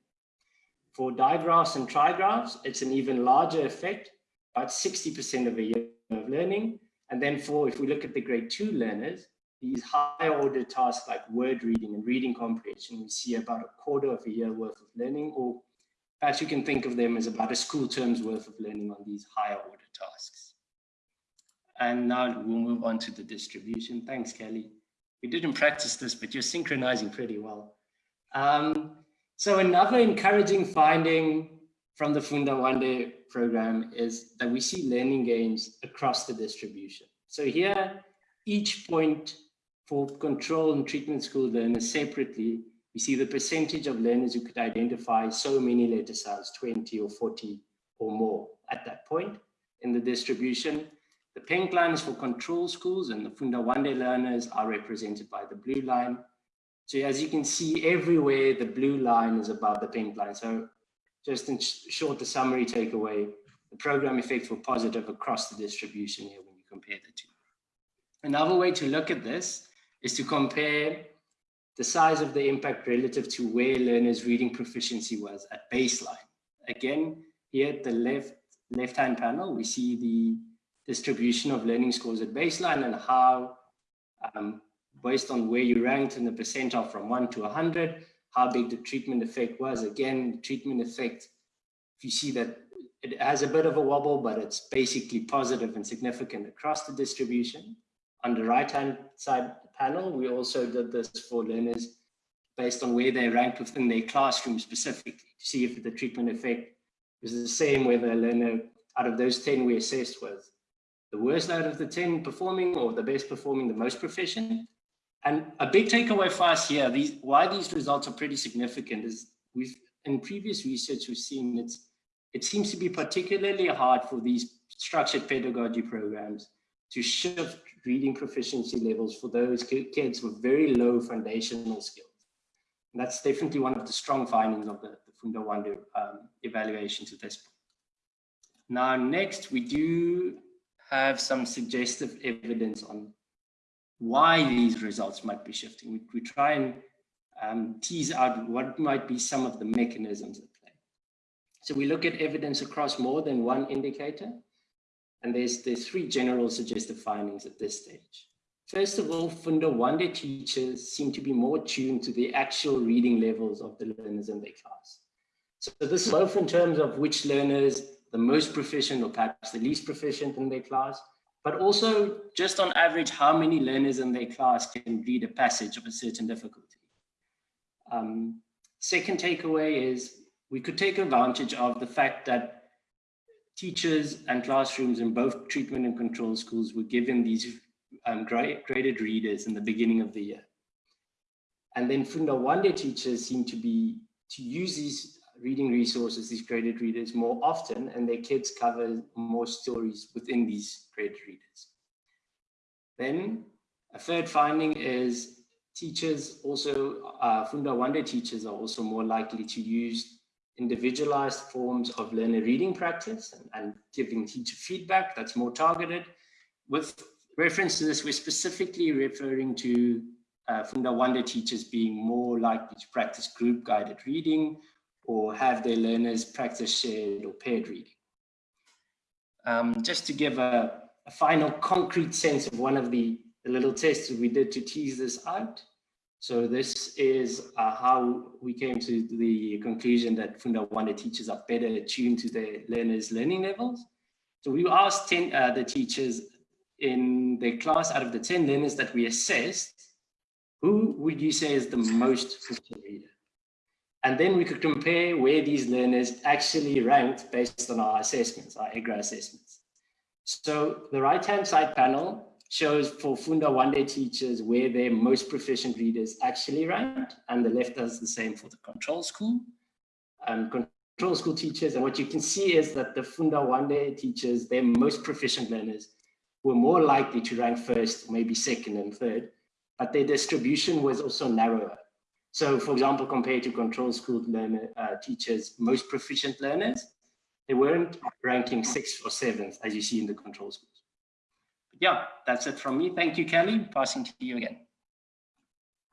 For digraphs and trigraphs, it's an even larger effect, about 60% of a year of learning. And then for, if we look at the grade two learners, these higher order tasks like word reading and reading comprehension, we see about a quarter of a year worth of learning, or perhaps you can think of them as about a school term's worth of learning on these higher order tasks. And now we'll move on to the distribution. Thanks, Kelly. We didn't practice this, but you're synchronizing pretty well. Um, so another encouraging finding from the Funda Wande program is that we see learning gains across the distribution. So here, each point for control and treatment school learners separately, we see the percentage of learners who could identify so many letter sounds, 20 or 40 or more at that point in the distribution. The pink line is for control schools and the Funda Wande learners are represented by the blue line. So as you can see everywhere, the blue line is above the pink line. So just in short, the summary takeaway, the program effects were positive across the distribution here when you compare the two. Another way to look at this is to compare the size of the impact relative to where learners reading proficiency was at baseline. Again, here at the left left-hand panel, we see the distribution of learning scores at baseline and how, um, based on where you ranked in the percentile from one to 100, how big the treatment effect was. Again, treatment effect, if you see that it has a bit of a wobble, but it's basically positive and significant across the distribution. On the right-hand side panel, we also did this for learners based on where they ranked within their classroom specifically to see if the treatment effect was the same whether a learner out of those 10 we assessed was the worst out of the 10 performing or the best performing, the most proficient. And a big takeaway for us here, these, why these results are pretty significant is we've, in previous research, we've seen it's, it seems to be particularly hard for these structured pedagogy programs to shift reading proficiency levels for those kids with very low foundational skills. And that's definitely one of the strong findings of the, the Funda Wande um, evaluations at this point. Now, next we do have some suggestive evidence on why these results might be shifting. We, we try and um, tease out what might be some of the mechanisms at play. So we look at evidence across more than one indicator, and there's, there's three general suggestive findings at this stage. First of all, Funda Wande teachers seem to be more tuned to the actual reading levels of the learners in their class. So this is both in terms of which learners the most proficient or perhaps the least proficient in their class, but also just on average, how many learners in their class can read a passage of a certain difficulty. Um, second takeaway is we could take advantage of the fact that teachers and classrooms in both treatment and control schools were given these um, graded readers in the beginning of the year. And then Funda Wande teachers seem to be to use these reading resources, these graded readers, more often, and their kids cover more stories within these graded readers. Then a third finding is teachers also, uh, Funda Wande teachers are also more likely to use individualized forms of learner reading practice and, and giving teacher feedback that's more targeted. With reference to this, we're specifically referring to uh, Funda Wande teachers being more likely to practice group guided reading or have their learners practice shared or paired reading. Um, just to give a, a, final concrete sense of one of the, the, little tests we did to tease this out. So this is uh, how we came to the conclusion that Funda Wande teachers are better attuned to their learners' learning levels. So we asked 10, uh, the teachers in their class out of the 10 learners that we assessed, who would you say is the most reader? And then we could compare where these learners actually ranked based on our assessments, our EGRA assessments. So the right-hand side panel shows for Funda Wande teachers where their most proficient readers actually ranked, and the left does the same for the control school. Um, control school teachers, and what you can see is that the Funda Wande teachers, their most proficient learners, were more likely to rank first, maybe second and third, but their distribution was also narrower. So for example, compared to control school learner, uh, teachers, most proficient learners, they weren't ranking sixth or seventh as you see in the control schools. But yeah, that's it from me. Thank you, Kelly. Passing to you again.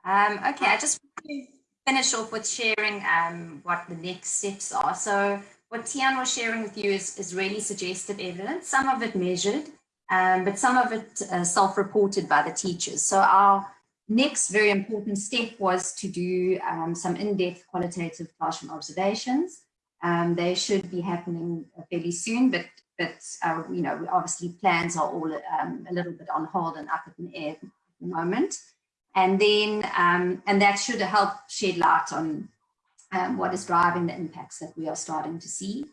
Um, okay, I just want to finish off with sharing um, what the next steps are. So what Tian was sharing with you is, is really suggestive evidence, some of it measured, um, but some of it uh, self-reported by the teachers. So our Next very important step was to do um, some in-depth qualitative classroom observations. Um, they should be happening fairly soon, but but uh, you know obviously plans are all um, a little bit on hold and up in the air at the moment. And then um, and that should help shed light on um, what is driving the impacts that we are starting to see.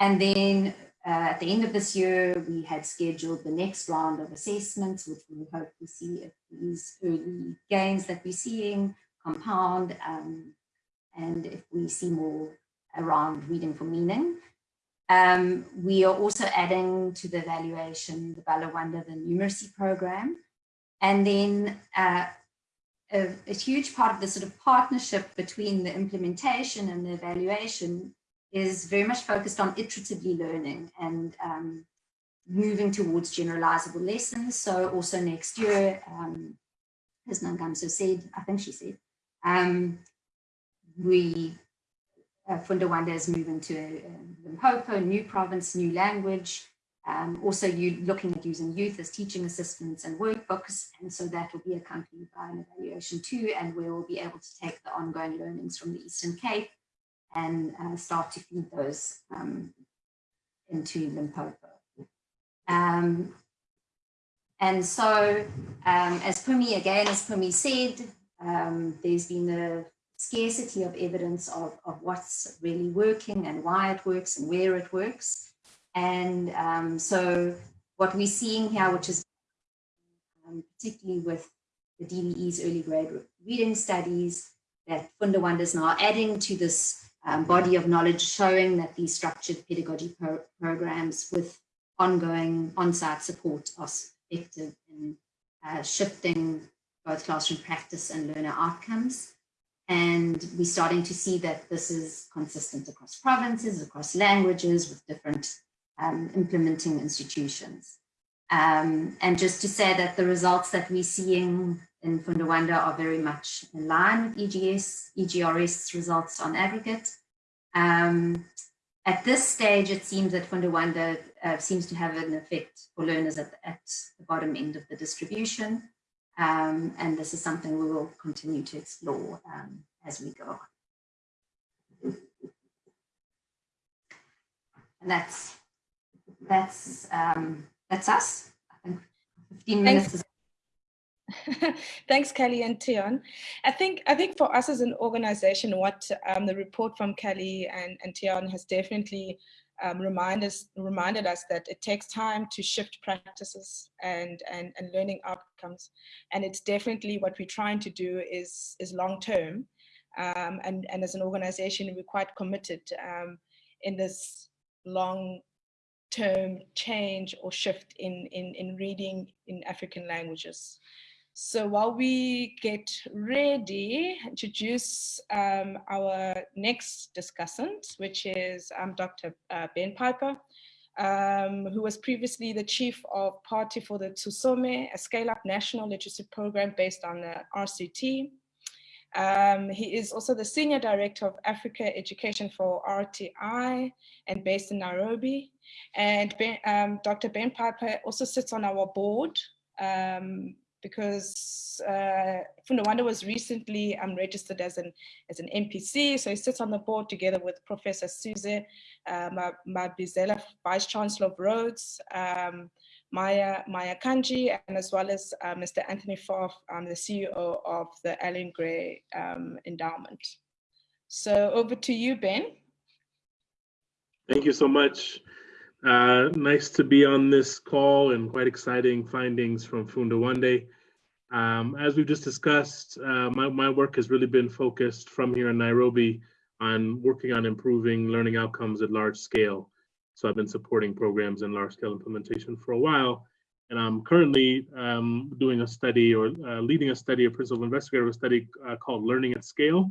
And then at the end of this year, we had scheduled the next round of assessments, which we hope to see if these early gains that we're seeing compound um, and if we see more around reading for meaning. Um, we are also adding to the evaluation the Bala Wande, the numeracy program. And then uh, a, a huge part of the sort of partnership between the implementation and the evaluation is very much focused on iteratively learning and um, moving towards generalizable lessons. So also next year, um, as Nangamso said, I think she said, um, we, uh, Funda Wande is moving to uh, Limpopo, new province, new language. Um, also, you looking at using youth as teaching assistants and workbooks, and so that will be accompanied by an evaluation too, and we will be able to take the ongoing learnings from the Eastern Cape and uh, start to feed those um, into Limpopo. Um, and so, um, as Pumi, again, as Pumi said, um, there's been a scarcity of evidence of, of what's really working and why it works and where it works. And um, so what we're seeing here, which is particularly with the DBE's early grade reading studies, that Funda Wande is now adding to this um, body of knowledge showing that these structured pedagogy pro programs with ongoing on-site support are effective in uh, shifting both classroom practice and learner outcomes. And we're starting to see that this is consistent across provinces, across languages with different um, implementing institutions. Um, and just to say that the results that we're seeing in Funda Wande are very much in line with EGS, EGRS results on aggregate. Um, at this stage, it seems that Funda Wande uh, seems to have an effect for learners at, at the bottom end of the distribution. Um, and this is something we will continue to explore um, as we go on. And that's that's um, that's us. I think 15 minutes Thanks. Thanks, Kelly and Tian. I think I think for us as an organization, what um, the report from Kelly and, and Tian has definitely um, remind us, reminded us that it takes time to shift practices and, and, and learning outcomes. And it's definitely what we're trying to do is, is long term. Um, and, and as an organization, we're quite committed um, in this long term change or shift in, in, in reading in African languages. So while we get ready, introduce um, our next discussant, which is um, Dr. Uh, Ben Piper, um, who was previously the chief of party for the Tusome, a scale-up national literacy program based on the RCT. Um, he is also the Senior Director of Africa Education for RTI and based in Nairobi. And ben, um, Dr. Ben Piper also sits on our board um, because uh, Funda Wande was recently um, registered as an, as an NPC, so he sits on the board together with Professor Sizwe uh, Mabizela, Vice Chancellor of Rhodes, um, Maya, Maya Kanji, and as well as uh, Mr. Anthony Farr, um, the CEO of the Allan Gray um, Endowment. So over to you, Ben. Thank you so much. Uh, nice to be on this call and quite exciting findings from Funda Wande. Um, as we've just discussed, uh, my, my work has really been focused from here in Nairobi on working on improving learning outcomes at large scale. So I've been supporting programs in large scale implementation for a while. And I'm currently um, doing a study or uh, leading a study, a principal investigator of a study uh, called Learning at Scale,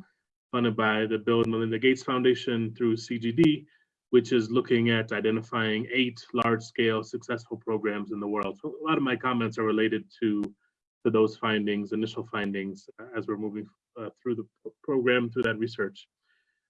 funded by the Bill and Melinda Gates Foundation through CGD, which is looking at identifying eight large-scale successful programs in the world. So a lot of my comments are related to, to those findings, initial findings, uh, as we're moving uh, through the program, through that research.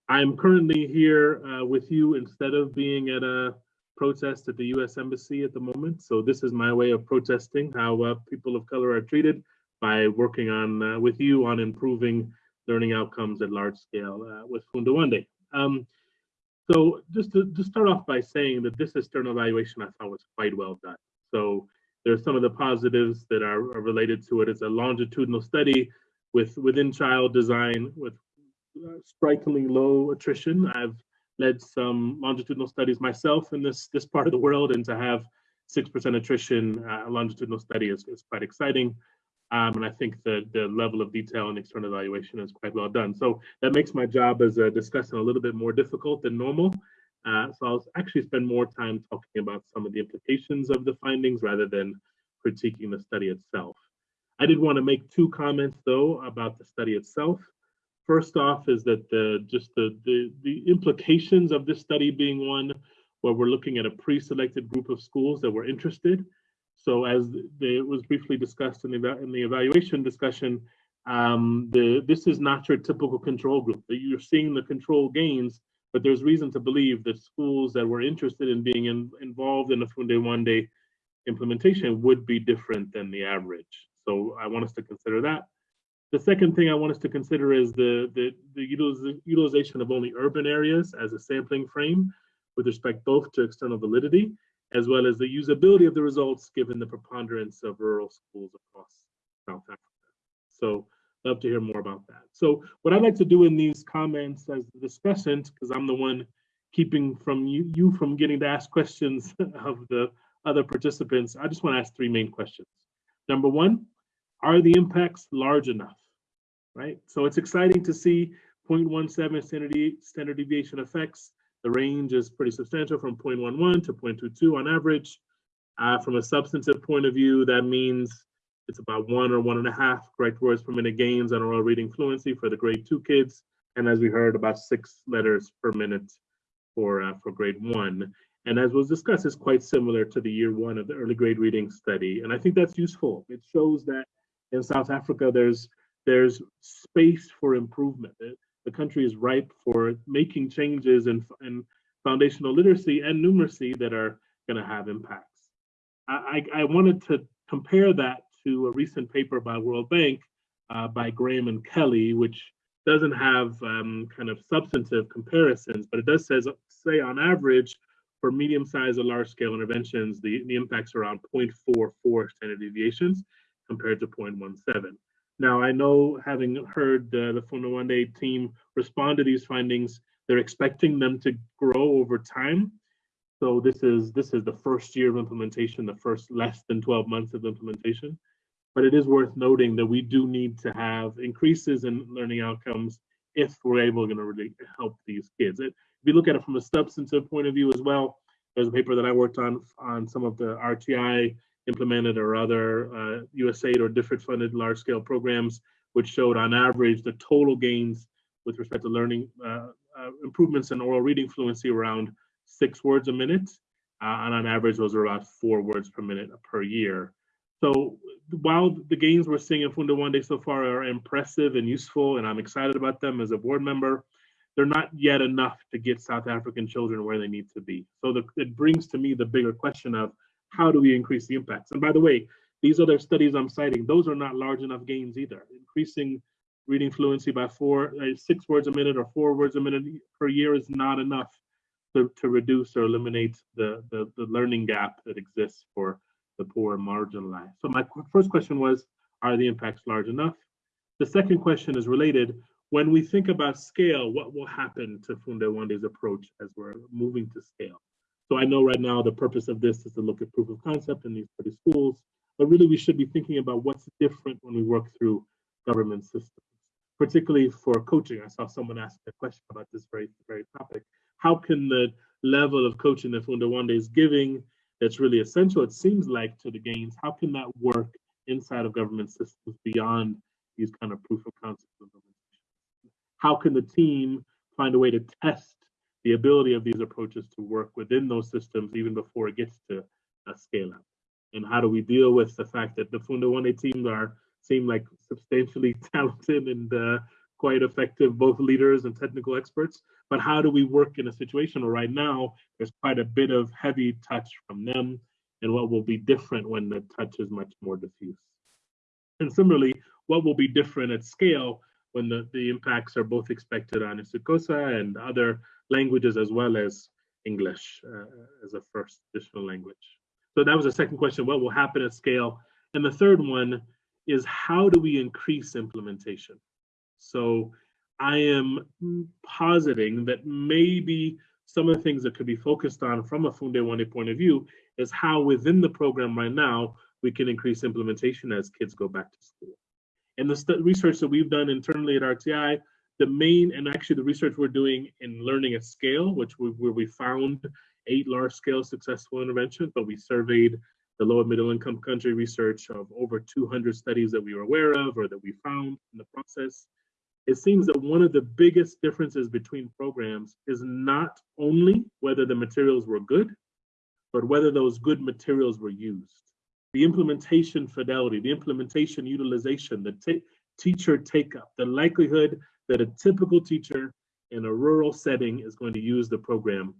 I'm currently here uh, with you instead of being at a protest at the US Embassy at the moment. So this is my way of protesting how uh, people of color are treated by working on uh, with you on improving learning outcomes at large scale uh, with Funda Wande. Um, so just to, to start off by saying that this external evaluation I thought was quite well done. So there's some of the positives that are, are related to it. It's a longitudinal study with within child design with uh, strikingly low attrition. I've led some longitudinal studies myself in this this part of the world, and to have six percent attrition uh, longitudinal study is, is quite exciting. Um, and I think the, the level of detail and external evaluation is quite well done. So that makes my job as a discussant a little bit more difficult than normal. Uh, so I'll actually spend more time talking about some of the implications of the findings rather than critiquing the study itself. I did want to make two comments though about the study itself. First off is that the just the, the, the implications of this study being one where we're looking at a pre-selected group of schools that were interested so as it was briefly discussed in the, in the evaluation discussion, um, the, this is not your typical control group. You're seeing the control gains, but there's reason to believe that schools that were interested in being in, involved in the Funda Wande implementation would be different than the average. So I want us to consider that. The second thing I want us to consider is the, the, the utilization of only urban areas as a sampling frame with respect both to external validity as well as the usability of the results given the preponderance of rural schools across South Africa. So love to hear more about that. So what I'd like to do in these comments as the discussant, because I'm the one keeping from you, you from getting to ask questions of the other participants, I just want to ask three main questions. Number one, are the impacts large enough, right? So it's exciting to see 0.17 standard, standard deviation effects the range is pretty substantial from 0.11 to 0.22 on average. Uh, from a substantive point of view, that means it's about one or one and a half correct words per minute gains on oral reading fluency for the grade two kids. And as we heard, about six letters per minute for, uh, for grade one. And as was discussed, it's quite similar to the year one of the early grade reading study. And I think that's useful. It shows that in South Africa, there's there's space for improvement the country is ripe for making changes in, in foundational literacy and numeracy that are going to have impacts. I, I, wanted to compare that to a recent paper by World Bank uh, by Graham and Kelly, which doesn't have um, kind of substantive comparisons, but it does says, say on average, for medium-sized or large-scale interventions, the, the impacts are around 0.44 standard deviations compared to 0.17. Now, I know having heard uh, the Funda Wande team respond to these findings, they're expecting them to grow over time. So this is this is the first year of implementation, the first less than 12 months of implementation. But it is worth noting that we do need to have increases in learning outcomes if we're able to really help these kids. It, if you look at it from a substantive point of view as well, there's a paper that I worked on on some of the RTI implemented or other uh, USAID or different funded large scale programs, which showed on average the total gains with respect to learning uh, uh, improvements in oral reading fluency around six words a minute. Uh, and on average, those are about four words per minute per year. So while the gains we're seeing in Funda Wande so far are impressive and useful, and I'm excited about them as a board member, they're not yet enough to get South African children where they need to be. So the, it brings to me the bigger question of how do we increase the impacts? And by the way, these other studies I'm citing, those are not large enough gains either. Increasing reading fluency by four, uh, six words a minute or four words a minute per year is not enough to, to reduce or eliminate the, the, the learning gap that exists for the poor and marginalized. So my first question was, are the impacts large enough? The second question is related, when we think about scale, what will happen to Funda Wande's approach as we're moving to scale? So I know right now the purpose of this is to look at proof of concept in these 30 schools, but really we should be thinking about what's different when we work through government systems, particularly for coaching. I saw someone ask a question about this very, very topic. How can the level of coaching that Funda Wande is giving that's really essential, it seems like, to the gains, how can that work inside of government systems beyond these kind of proof of concept? How can the team find a way to test the ability of these approaches to work within those systems even before it gets to a scale up? And how do we deal with the fact that the Funda Wande teams are seem like substantially talented and uh, quite effective, both leaders and technical experts. But how do we work in a situation where right now there's quite a bit of heavy touch from them and what will be different when the touch is much more diffuse? And similarly, what will be different at scale when the, the impacts are both expected on isiXhosa and other languages as well as English uh, as a first additional language. So that was the second question, what will happen at scale? And the third one is how do we increase implementation? So I am positing that maybe some of the things that could be focused on from a Funda Wande point of view is how within the program right now, we can increase implementation as kids go back to school. And the research that we've done internally at RTI, the main, and actually the research we're doing in learning at scale, which we, where we found eight large scale successful interventions, but we surveyed the low and middle income country research of over 200 studies that we were aware of or that we found in the process, it seems that one of the biggest differences between programs is not only whether the materials were good, but whether those good materials were used. The implementation fidelity, the implementation utilization, the teacher take up, the likelihood that a typical teacher in a rural setting is going to use the program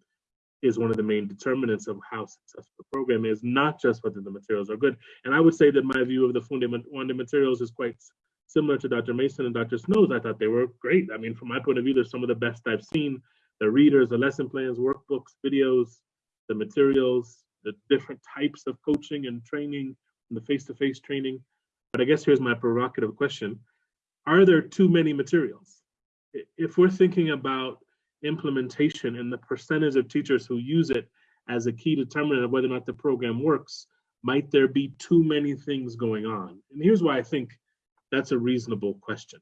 is one of the main determinants of how successful the program is, not just whether the materials are good. And I would say that my view of the Funde materials is quite similar to Dr. Mason and Dr. Snow's. I thought they were great. I mean, from my point of view, they're some of the best I've seen. The readers, the lesson plans, workbooks, videos, the materials, the different types of coaching and training, and the face-to-face -face training. But I guess here's my provocative question. Are there too many materials? If we're thinking about implementation and the percentage of teachers who use it as a key determinant of whether or not the program works, might there be too many things going on? And here's why I think that's a reasonable question.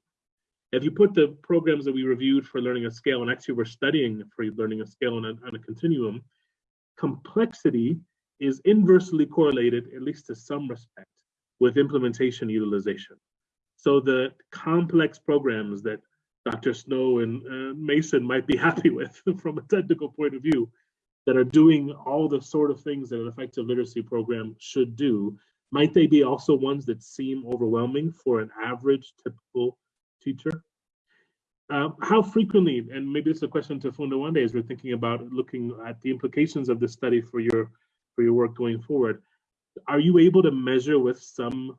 If you put the programs that we reviewed for learning a scale, and actually we're studying for learning a scale on a, on a continuum, complexity is inversely correlated, at least to some respect, with implementation utilization. So the complex programs that Dr. Snow and uh, Mason might be happy with from a technical point of view that are doing all the sort of things that an effective literacy program should do, might they be also ones that seem overwhelming for an average typical teacher? Uh, how frequently, and maybe this is a question to Funda Wande as we're thinking about looking at the implications of this study for your for your work going forward, are you able to measure with some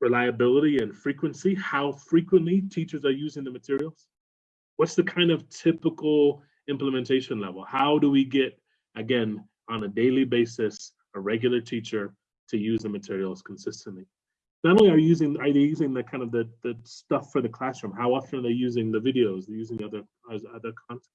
reliability and frequency, how frequently teachers are using the materials? What's the kind of typical implementation level? How do we get, again, on a daily basis, a regular teacher to use the materials consistently? Not only are using are they using the kind of the, the stuff for the classroom, how often are they using the videos, they're using other other content.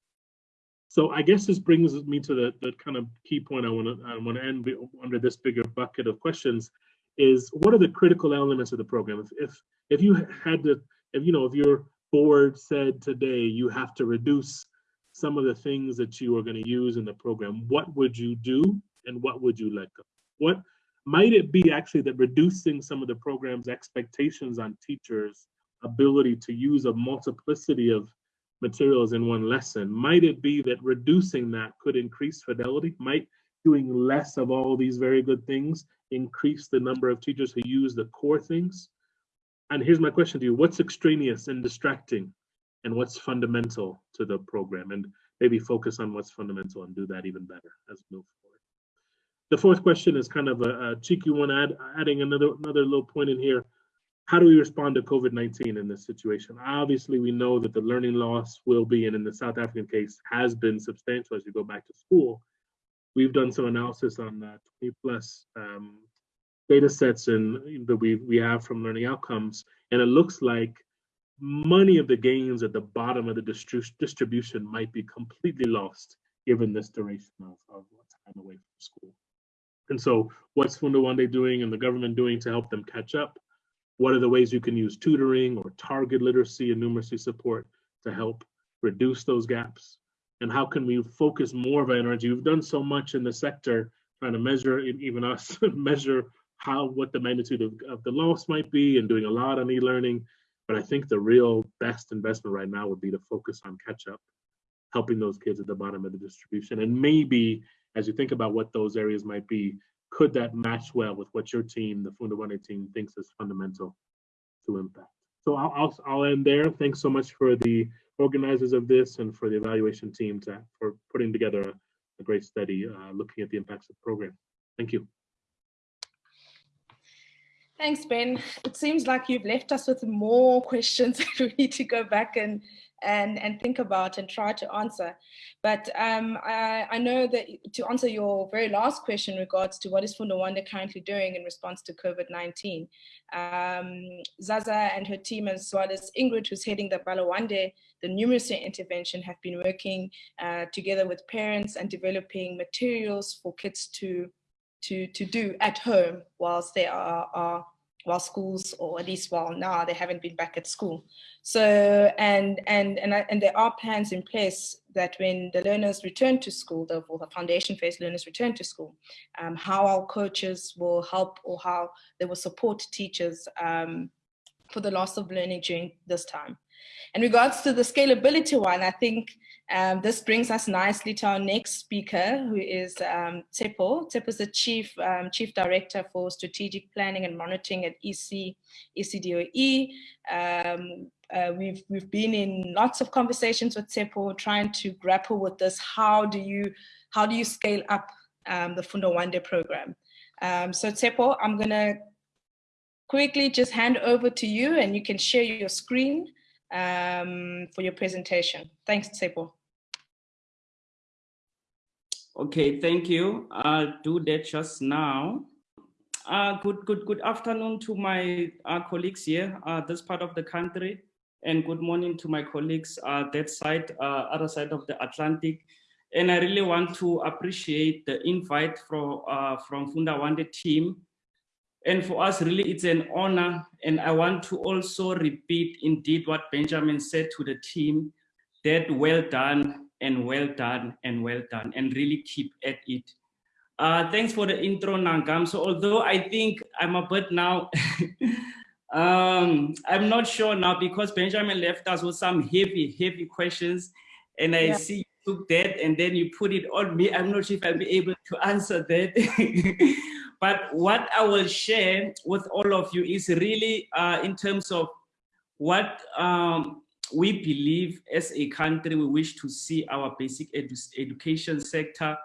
So I guess this brings me to the, the kind of key point I want to I want to end under this bigger bucket of questions is what are the critical elements of the program? If, if, if you had to, if you know, if your board said today you have to reduce some of the things that you are going to use in the program, what would you do and what would you let go? What might it be actually that reducing some of the program's expectations on teachers' ability to use a multiplicity of materials in one lesson? Might it be that reducing that could increase fidelity? Might doing less of all these very good things increase the number of teachers who use the core things? And here's my question to you, what's extraneous and distracting and what's fundamental to the program? And maybe focus on what's fundamental and do that even better as we move forward. The fourth question is kind of a, a cheeky one, add, adding another, another little point in here. How do we respond to COVID-19 in this situation? Obviously, we know that the learning loss will be, and in the South African case, has been substantial as you go back to school we've done some analysis on uh, 20 plus um, data sets and that we we have from learning outcomes, and it looks like money of the gains at the bottom of the distri- distribution might be completely lost given this duration of, of time away from school. And so what's Funda Wande doing and the government doing to help them catch up? What are the ways you can use tutoring or target literacy and numeracy support to help reduce those gaps? And how can we focus more of our energy? We've done so much in the sector trying to measure, even us, measure how, what the magnitude of, of the loss might be and doing a lot on e-learning. But I think the real best investment right now would be to focus on catch up, helping those kids at the bottom of the distribution. And maybe as you think about what those areas might be, could that match well with what your team, the Funda Wande team, thinks is fundamental to impact? So I'll, I'll, I'll end there. Thanks so much for the organizers of this and for the evaluation team to, for putting together a, a great study uh, looking at the impacts of the program. Thank you. Thanks, Ben. It seems like you've left us with more questions that we need to go back and and, and think about and try to answer. But um, I, I, know that to answer your very last question regards to what is Funda Wande currently doing in response to COVID-19, um, Zaza and her team as well as Ingrid who's heading the Bala Wande, the numeracy intervention have been working uh, together with parents and developing materials for kids to to, to do at home whilst they are, are while schools, or at least while now they haven't been back at school. So, and, and, and, and there are plans in place that when the learners return to school, the, or the foundation phase learners return to school, um, how our coaches will help or how they will support teachers um, for the loss of learning during this time. In regards to the scalability one, I think um, this brings us nicely to our next speaker, who is um, Tsepo. Tsepo is the Chief, um, Chief Director for Strategic Planning and Monitoring at EC, ECDOE. Um, uh, we've, we've been in lots of conversations with Tsepo trying to grapple with this. How do you, how do you scale up um, the Funda Wande program? Um, so Tsepo, I'm gonna quickly just hand over to you and you can share your screen um, for your presentation. Thanks, Tsepo. Okay, thank you. I'll do that just now. Uh, good, good, good afternoon to my uh, colleagues here, uh, this part of the country, and good morning to my colleagues uh, that side, uh, other side of the Atlantic. And I really want to appreciate the invite from uh, from Funda Wande team. And for us, really, it's an honor. And I want to also repeat indeed what Benjamin said to the team, that well done and well done and well done and really keep at it. Uh, thanks for the intro, Nangam. So although I think I'm a bit now, um, I'm not sure now because Benjamin left us with some heavy, heavy questions and I yeah. see you took that and then you put it on me. I'm not sure if I'll be able to answer that. but what I will share with all of you is really uh, in terms of what um, we believe as a country, we wish to see our basic edu education sector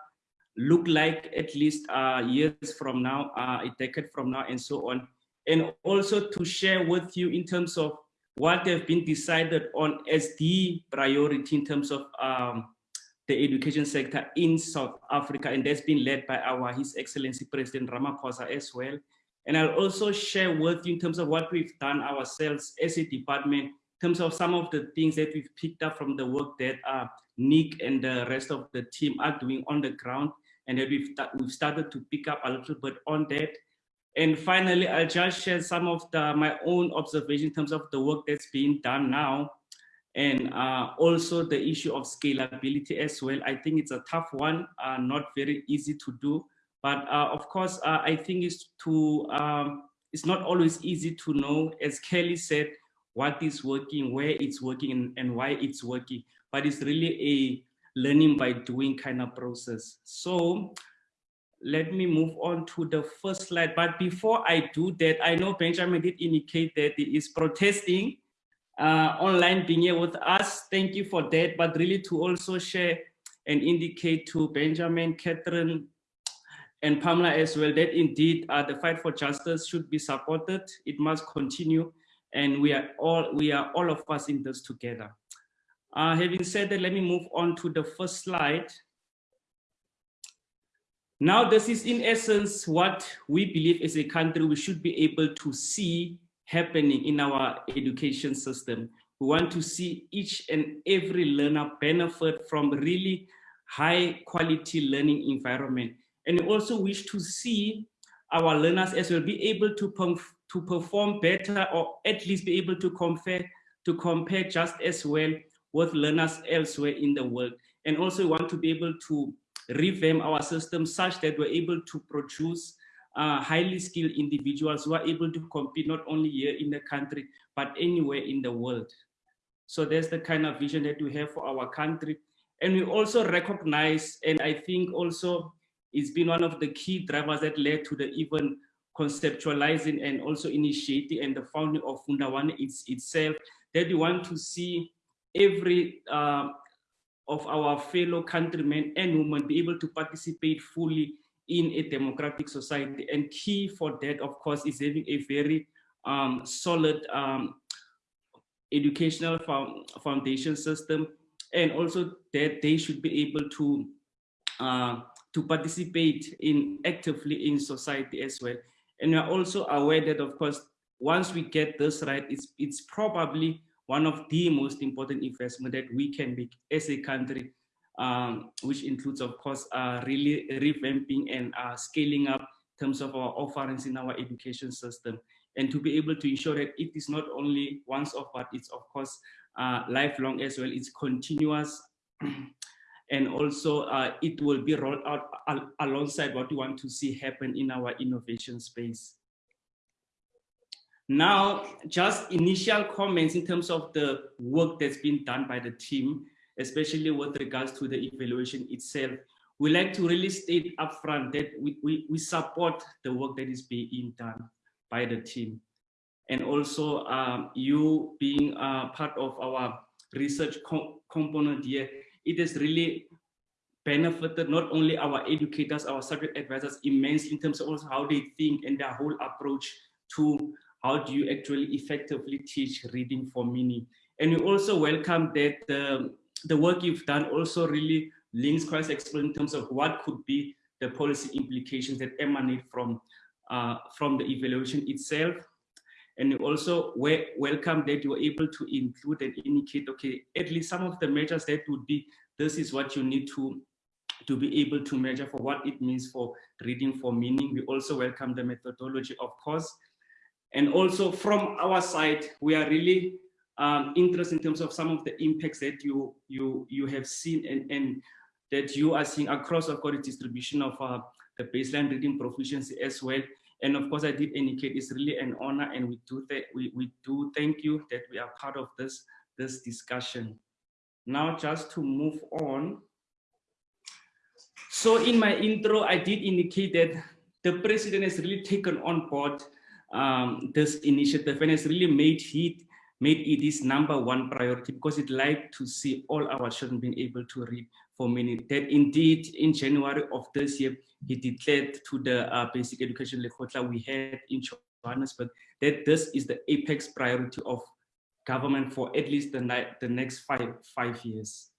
look like at least uh, years from now, uh, a decade from now, and so on. And also to share with you in terms of what have been decided on as the priority in terms of um, the education sector in South Africa, and that's been led by our His Excellency President Ramaphosa as well. And I'll also share with you in terms of what we've done ourselves as a department terms of some of the things that we've picked up from the work that uh, Nick and the rest of the team are doing on the ground and that we've, we've started to pick up a little bit on that. And finally, I'll just share some of the, my own observation in terms of the work that's being done now and uh, also the issue of scalability as well. I think it's a tough one, uh, not very easy to do. But uh, of course, uh, I think it's to um, it's not always easy to know. As Kelly said, what is working, where it's working, and, and why it's working. But it's really a learning by doing kind of process. So let me move on to the first slide. But before I do that, I know Benjamin did indicate that he is protesting uh, online being here with us. Thank you for that. But really to also share and indicate to Benjamin, Catherine, and Pamela as well that indeed uh, the fight for justice should be supported. It must continue and we are all we are all of us in this together. Uh, having said that, let me move on to the first slide. Now, this is in essence what we believe as a country we should be able to see happening in our education system. We want to see each and every learner benefit from really high quality learning environment. And we also wish to see our learners as well be able to, to perform better or at least be able to compare, to compare just as well with learners elsewhere in the world. And also want to be able to revamp our system such that we're able to produce uh, highly skilled individuals who are able to compete not only here in the country, but anywhere in the world. So that's the kind of vision that we have for our country. And we also recognize, and I think also it's been one of the key drivers that led to the even conceptualizing and also initiating and the founding of Funda Wande it's, itself, that we want to see every uh, of our fellow countrymen and women be able to participate fully in a democratic society. And key for that, of course, is having a very um, solid um, educational foundation system, and also that they should be able to uh, to participate in actively in society as well. And we're also aware that, of course, once we get this right, it's it's probably one of the most important investment that we can make as a country, um, which includes, of course, uh, really revamping and uh, scaling up terms of our offerings in our education system and to be able to ensure that it is not only once off, but it's of course uh, lifelong as well. It's continuous. and also uh, it will be rolled out al alongside what we want to see happen in our innovation space. Now, just initial comments in terms of the work that's been done by the team, especially with regards to the evaluation itself. We like to really state upfront that we, we, we support the work that is being done by the team. And also um, you being uh, part of our research co component here, it has really benefited not only our educators, our subject advisors immensely in terms of also how they think and their whole approach to how do you actually effectively teach reading for meaning. And we also welcome that the, the work you've done also really links quite explain in terms of what could be the policy implications that emanate from uh, from the evaluation itself. And also we welcome that you were able to include and indicate, okay, at least some of the measures that would be, this is what you need to, to be able to measure for what it means for reading for meaning. We also welcome the methodology, of course. And also from our side, we are really um, interested in terms of some of the impacts that you you you have seen and, and that you are seeing across course distribution of uh, the baseline reading proficiency as well. And of course, I did indicate it's really an honor and we do, we, we do thank you that we are part of this, this discussion. Now, just to move on. So in my intro, I did indicate that the president has really taken on board um, this initiative and has really made it made it his number one priority because it like to see all our children being able to read for many. That indeed in January of this year, he declared to the uh, basic education lekgotla we had in Johannesburg that this is the apex priority of government for at least the, the next five, five years.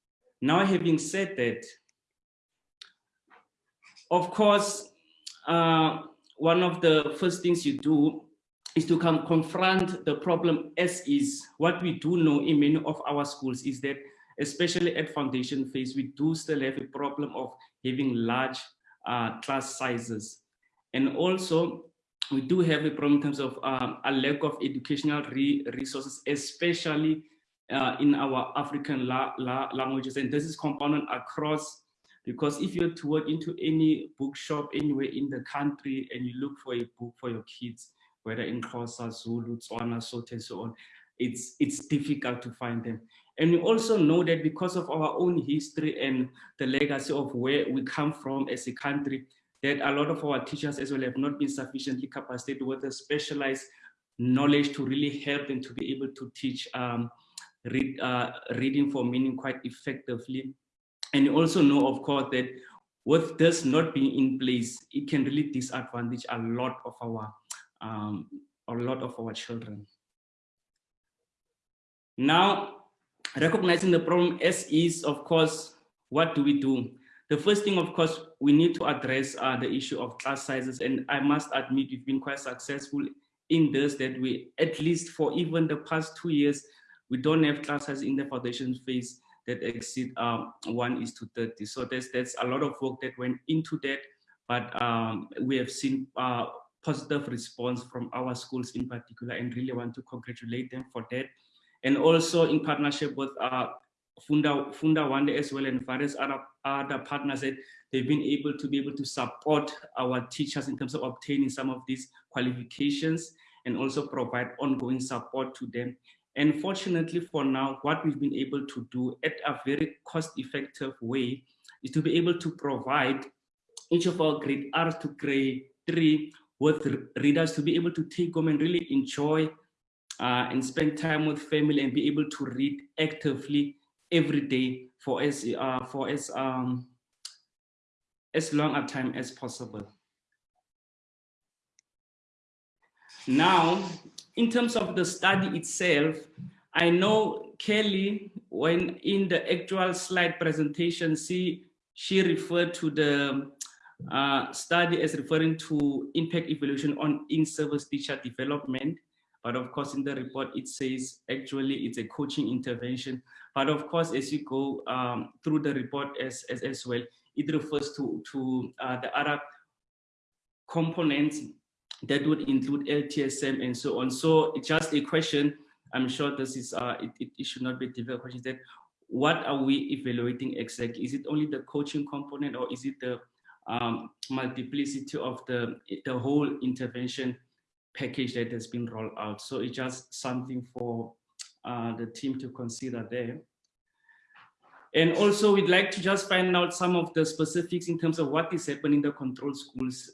Now, having said that, of course, uh, one of the first things you do is to come confront the problem as is. What we do know in many of our schools is that, especially at foundation phase, we do still have a problem of having large uh, class sizes. And also, we do have a problem in terms of um, a lack of educational re resources, especially uh, in our African la la languages. And this is compounded across, because if you're to work into any bookshop anywhere in the country and you look for a book for your kids, whether in Xhosa, Zulu, Tswana, Sotho, and so on, it's, it's difficult to find them. And we also know that because of our own history and the legacy of where we come from as a country, that a lot of our teachers as well have not been sufficiently capacitated with a specialized knowledge to really help them to be able to teach um, read, uh, reading for meaning quite effectively. And you also know, of course, that with this not being in place, it can really disadvantage a lot of our um, a lot of our children. Now, recognizing the problem as is, of course, what do we do? The first thing, of course, we need to address uh, the issue of class sizes. And I must admit, we've been quite successful in this, that we, at least for even the past two years, we don't have classes in the foundation phase that exceed um, 1 is to 30. So there's, there's a lot of work that went into that, but um, we have seen uh, positive response from our schools in particular and really want to congratulate them for that. And also in partnership with uh, Funda, Funda Wande as well and various other, other partners that they've been able to be able to support our teachers in terms of obtaining some of these qualifications and also provide ongoing support to them. And fortunately for now, what we've been able to do at a very cost-effective way is to be able to provide each of our grade R to grade three with readers to be able to take home and really enjoy uh, and spend time with family and be able to read actively every day for as uh, for as um, as long a time as possible. Now, in terms of the study itself, I know Kelly, when in the actual slide presentation, she, she referred to the uh, study as referring to impact evaluation on in-service teacher development. But of course, in the report, it says actually it's a coaching intervention. But of course, as you go um, through the report as, as, as well, it refers to, to uh, the other components that would include LTSM and so on. So it's just a question, I'm sure this is, uh, it, it, it should not be a difficult question, that what are we evaluating exactly? Is it only the coaching component or is it the um, multiplicity of the, the whole intervention package that has been rolled out? So it's just something for uh, the team to consider there. And also we'd like to just find out some of the specifics in terms of what is happening in the control schools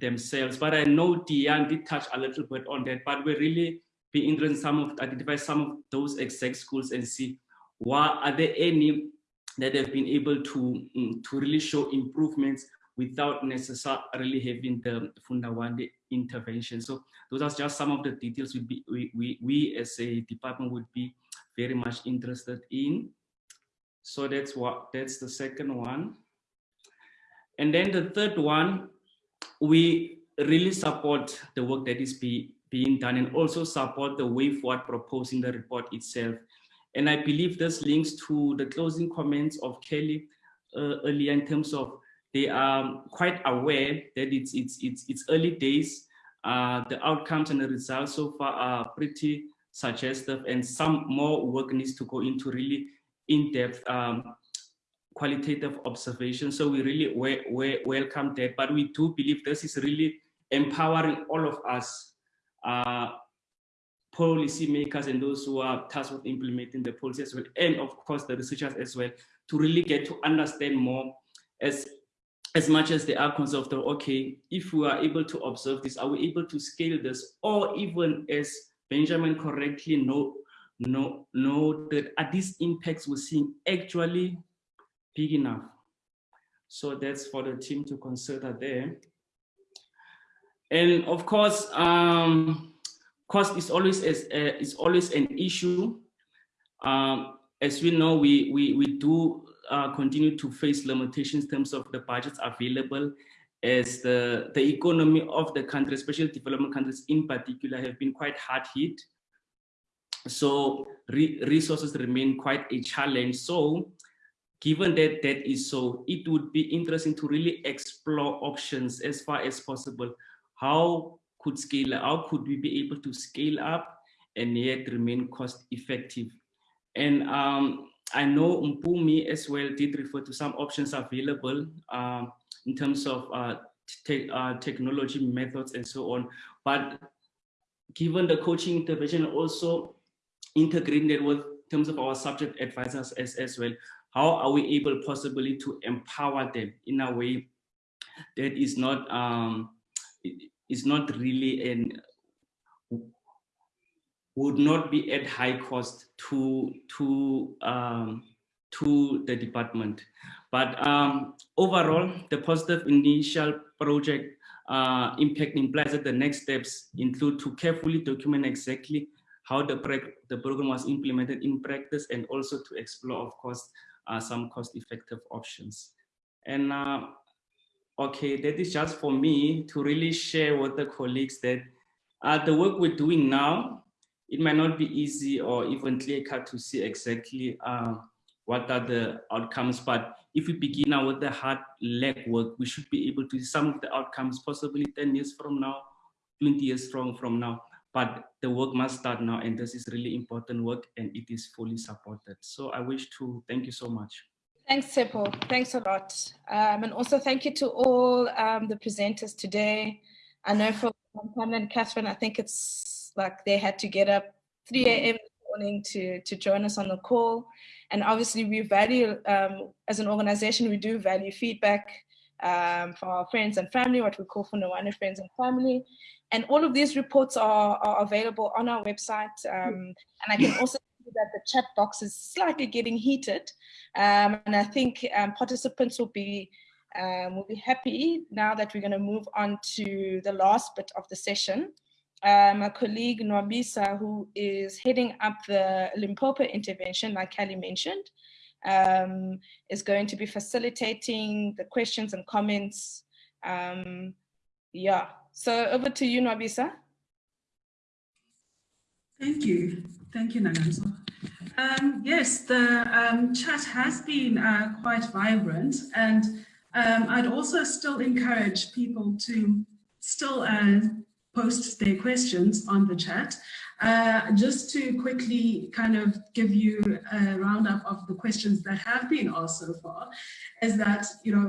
themselves. But I know Diane did touch a little bit on that, but we really be interested in some of, identify some of those exact schools and see why are there any that they've been able to, um, to really show improvements without necessarily having the Funda Wande intervention. So those are just some of the details we, be, we, we, we as a department would be very much interested in. So that's what that's the second one. And then the third one, we really support the work that is be, being done and also support the way forward proposing the report itself. And I believe this links to the closing comments of Kelly uh, earlier in terms of they are quite aware that it's, it's, it's, it's early days. Uh, the outcomes and the results so far are pretty suggestive and some more work needs to go into really in-depth um, qualitative observation. So we really we, we welcome that, but we do believe this is really empowering all of us, uh, policy makers and those who are tasked with implementing the policy as well, and of course the researchers as well, to really get to understand more as as much as they are concerned of, okay, if we are able to observe this, are we able to scale this? Or even as Benjamin correctly know, know, know that are these impacts we're seeing actually big enough? So that's for the team to consider there. And of course, um, cost is always as, uh, is always an issue. Um, as we know, we, we, we do uh, continue to face limitations in terms of the budgets available as the, the economy of the country, especially development countries in particular, have been quite hard hit. So re resources remain quite a challenge. So given that that is so, it would be interesting to really explore options as far as possible. How could scale, how could we be able to scale up and yet remain cost effective? And um, I know Mpumi as well did refer to some options available um, in terms of uh, te uh, technology methods and so on. But given the coaching intervention also integrated with terms of our subject advisors as, as well, how are we able possibly to empower them in a way that is not um, is not really and would not be at high cost to to um, to the department. But um, overall, the positive initial project uh, impact implies that the next steps include to carefully document exactly how the, the program was implemented in practice and also to explore, of course, uh, some cost-effective options. And uh, okay, that is just for me to really share with the colleagues that uh, the work we're doing now it might not be easy or even clear cut to see exactly uh, what are the outcomes. But if we begin now with the hard leg work, we should be able to see some of the outcomes possibly 10 years from now, 20 years from, from now. But the work must start now, and this is really important work, and it is fully supported. So I wish to thank you so much. Thanks, Tsepo. Thanks a lot. Um, and also thank you to all um, the presenters today. I know for Pam and Catherine, I think it's like they had to get up 3 a.m. morning to, to join us on the call. And obviously we value, um, as an organization, we do value feedback um, for our friends and family, what we call Funda Wande friends and family. And all of these reports are, are available on our website. Um, and I can also that the chat box is slightly getting heated. Um, and I think um, participants will be um, will be happy now that we're going to move on to the last bit of the session. Uh, my colleague Nwabisa, who is heading up the Limpopo intervention, like Kelly mentioned, um, is going to be facilitating the questions and comments. Um, yeah, so over to you, Nwabisa. Thank you. Thank you, Naganzo. Um, yes, the um, chat has been uh, quite vibrant and um, I'd also still encourage people to still uh, post their questions on the chat. Uh, just to quickly kind of give you a roundup of the questions that have been asked so far, is that, you know,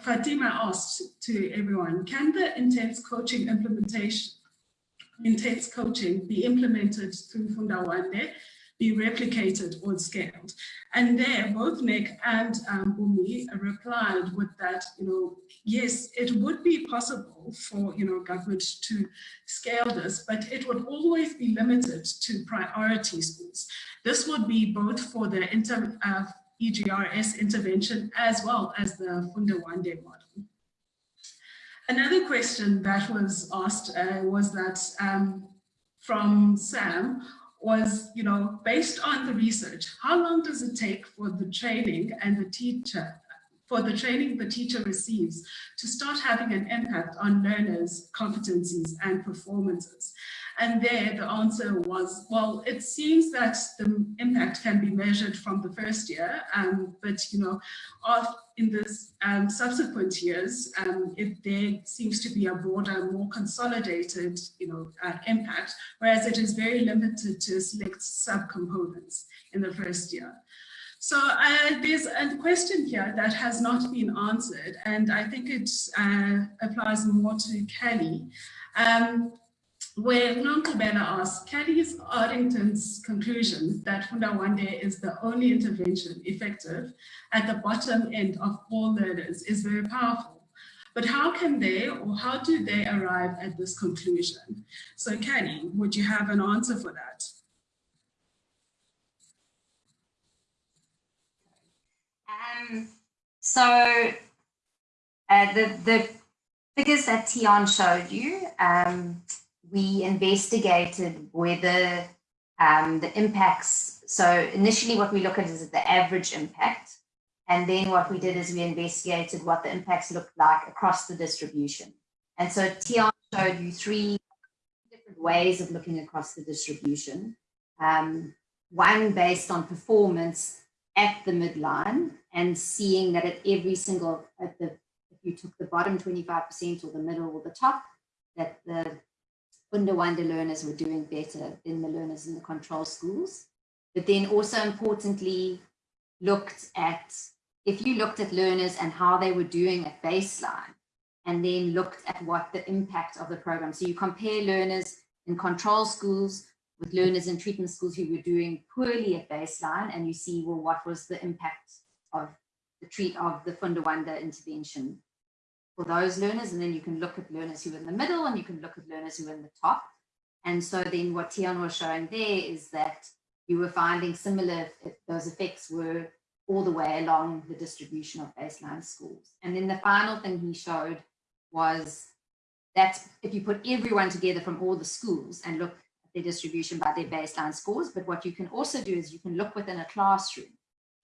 Fatima asked to everyone, can the intense coaching implementation, intense coaching be implemented through Funda Wande be replicated or scaled. And there, both Nick and um, Mpumi replied with that, you know, yes, it would be possible for, you know, government to scale this, but it would always be limited to priority schools. This would be both for the inter, uh, EGRS intervention as well as the Funda Wande model. Another question that was asked uh, was that um, from Sam, was, you know, based on the research, how long does it take for the training and the teacher, for the training the teacher receives to start having an impact on learners' competencies and performances? And there the answer was, well, it seems that the impact can be measured from the first year, um, but you know, in the um, subsequent years, um, it, there seems to be a broader, more consolidated, you know, uh, impact, whereas it is very limited to select subcomponents in the first year. So uh, there's a question here that has not been answered, and I think it uh, applies more to Kelly. Um, where Bella asks, Kelly's Ardington's conclusion that Funda Wande is the only intervention effective at the bottom end of all learners is very powerful. But how can they or how do they arrive at this conclusion? So Kelly, would you have an answer for that? Um, so uh, the, the figures that Tian showed you, um, we investigated whether um, the impacts, so initially what we look at is the average impact. And then what we did is we investigated what the impacts looked like across the distribution. And so Tian showed you three different ways of looking across the distribution. Um, one based on performance at the midline and seeing that at every single, at the, if you took the bottom 25% or the middle or the top, that the Funda Wande learners were doing better than the learners in the control schools. But then also importantly, looked at, if you looked at learners and how they were doing at baseline, and then looked at what the impact of the program. So you compare learners in control schools with learners in treatment schools who were doing poorly at baseline, and you see, well, what was the impact of the treat of the Funda Wande intervention for those learners. And then you can look at learners who are in the middle and you can look at learners who are in the top. And so then what Tian was showing there is that you were finding similar, those effects were all the way along the distribution of baseline schools. And then the final thing he showed was that if you put everyone together from all the schools and look their distribution by their baseline scores, but what you can also do is you can look within a classroom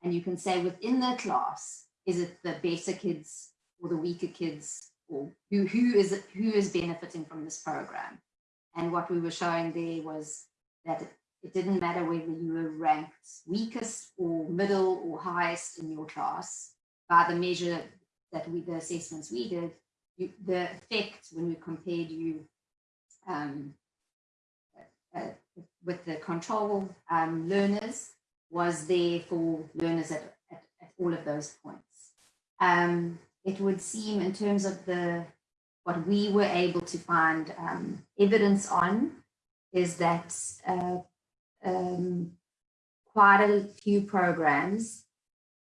and you can say within the class, is it the better kids or the weaker kids or who, who is who is benefiting from this program. And what we were showing there was that it, it didn't matter whether you were ranked weakest or middle or highest in your class by the measure that we, the assessments we did, you, the effect when we compared you um, uh, with the control um, learners was there for learners at, at, at all of those points. Um, it would seem in terms of the what we were able to find um, evidence on is that uh, um, quite a few programs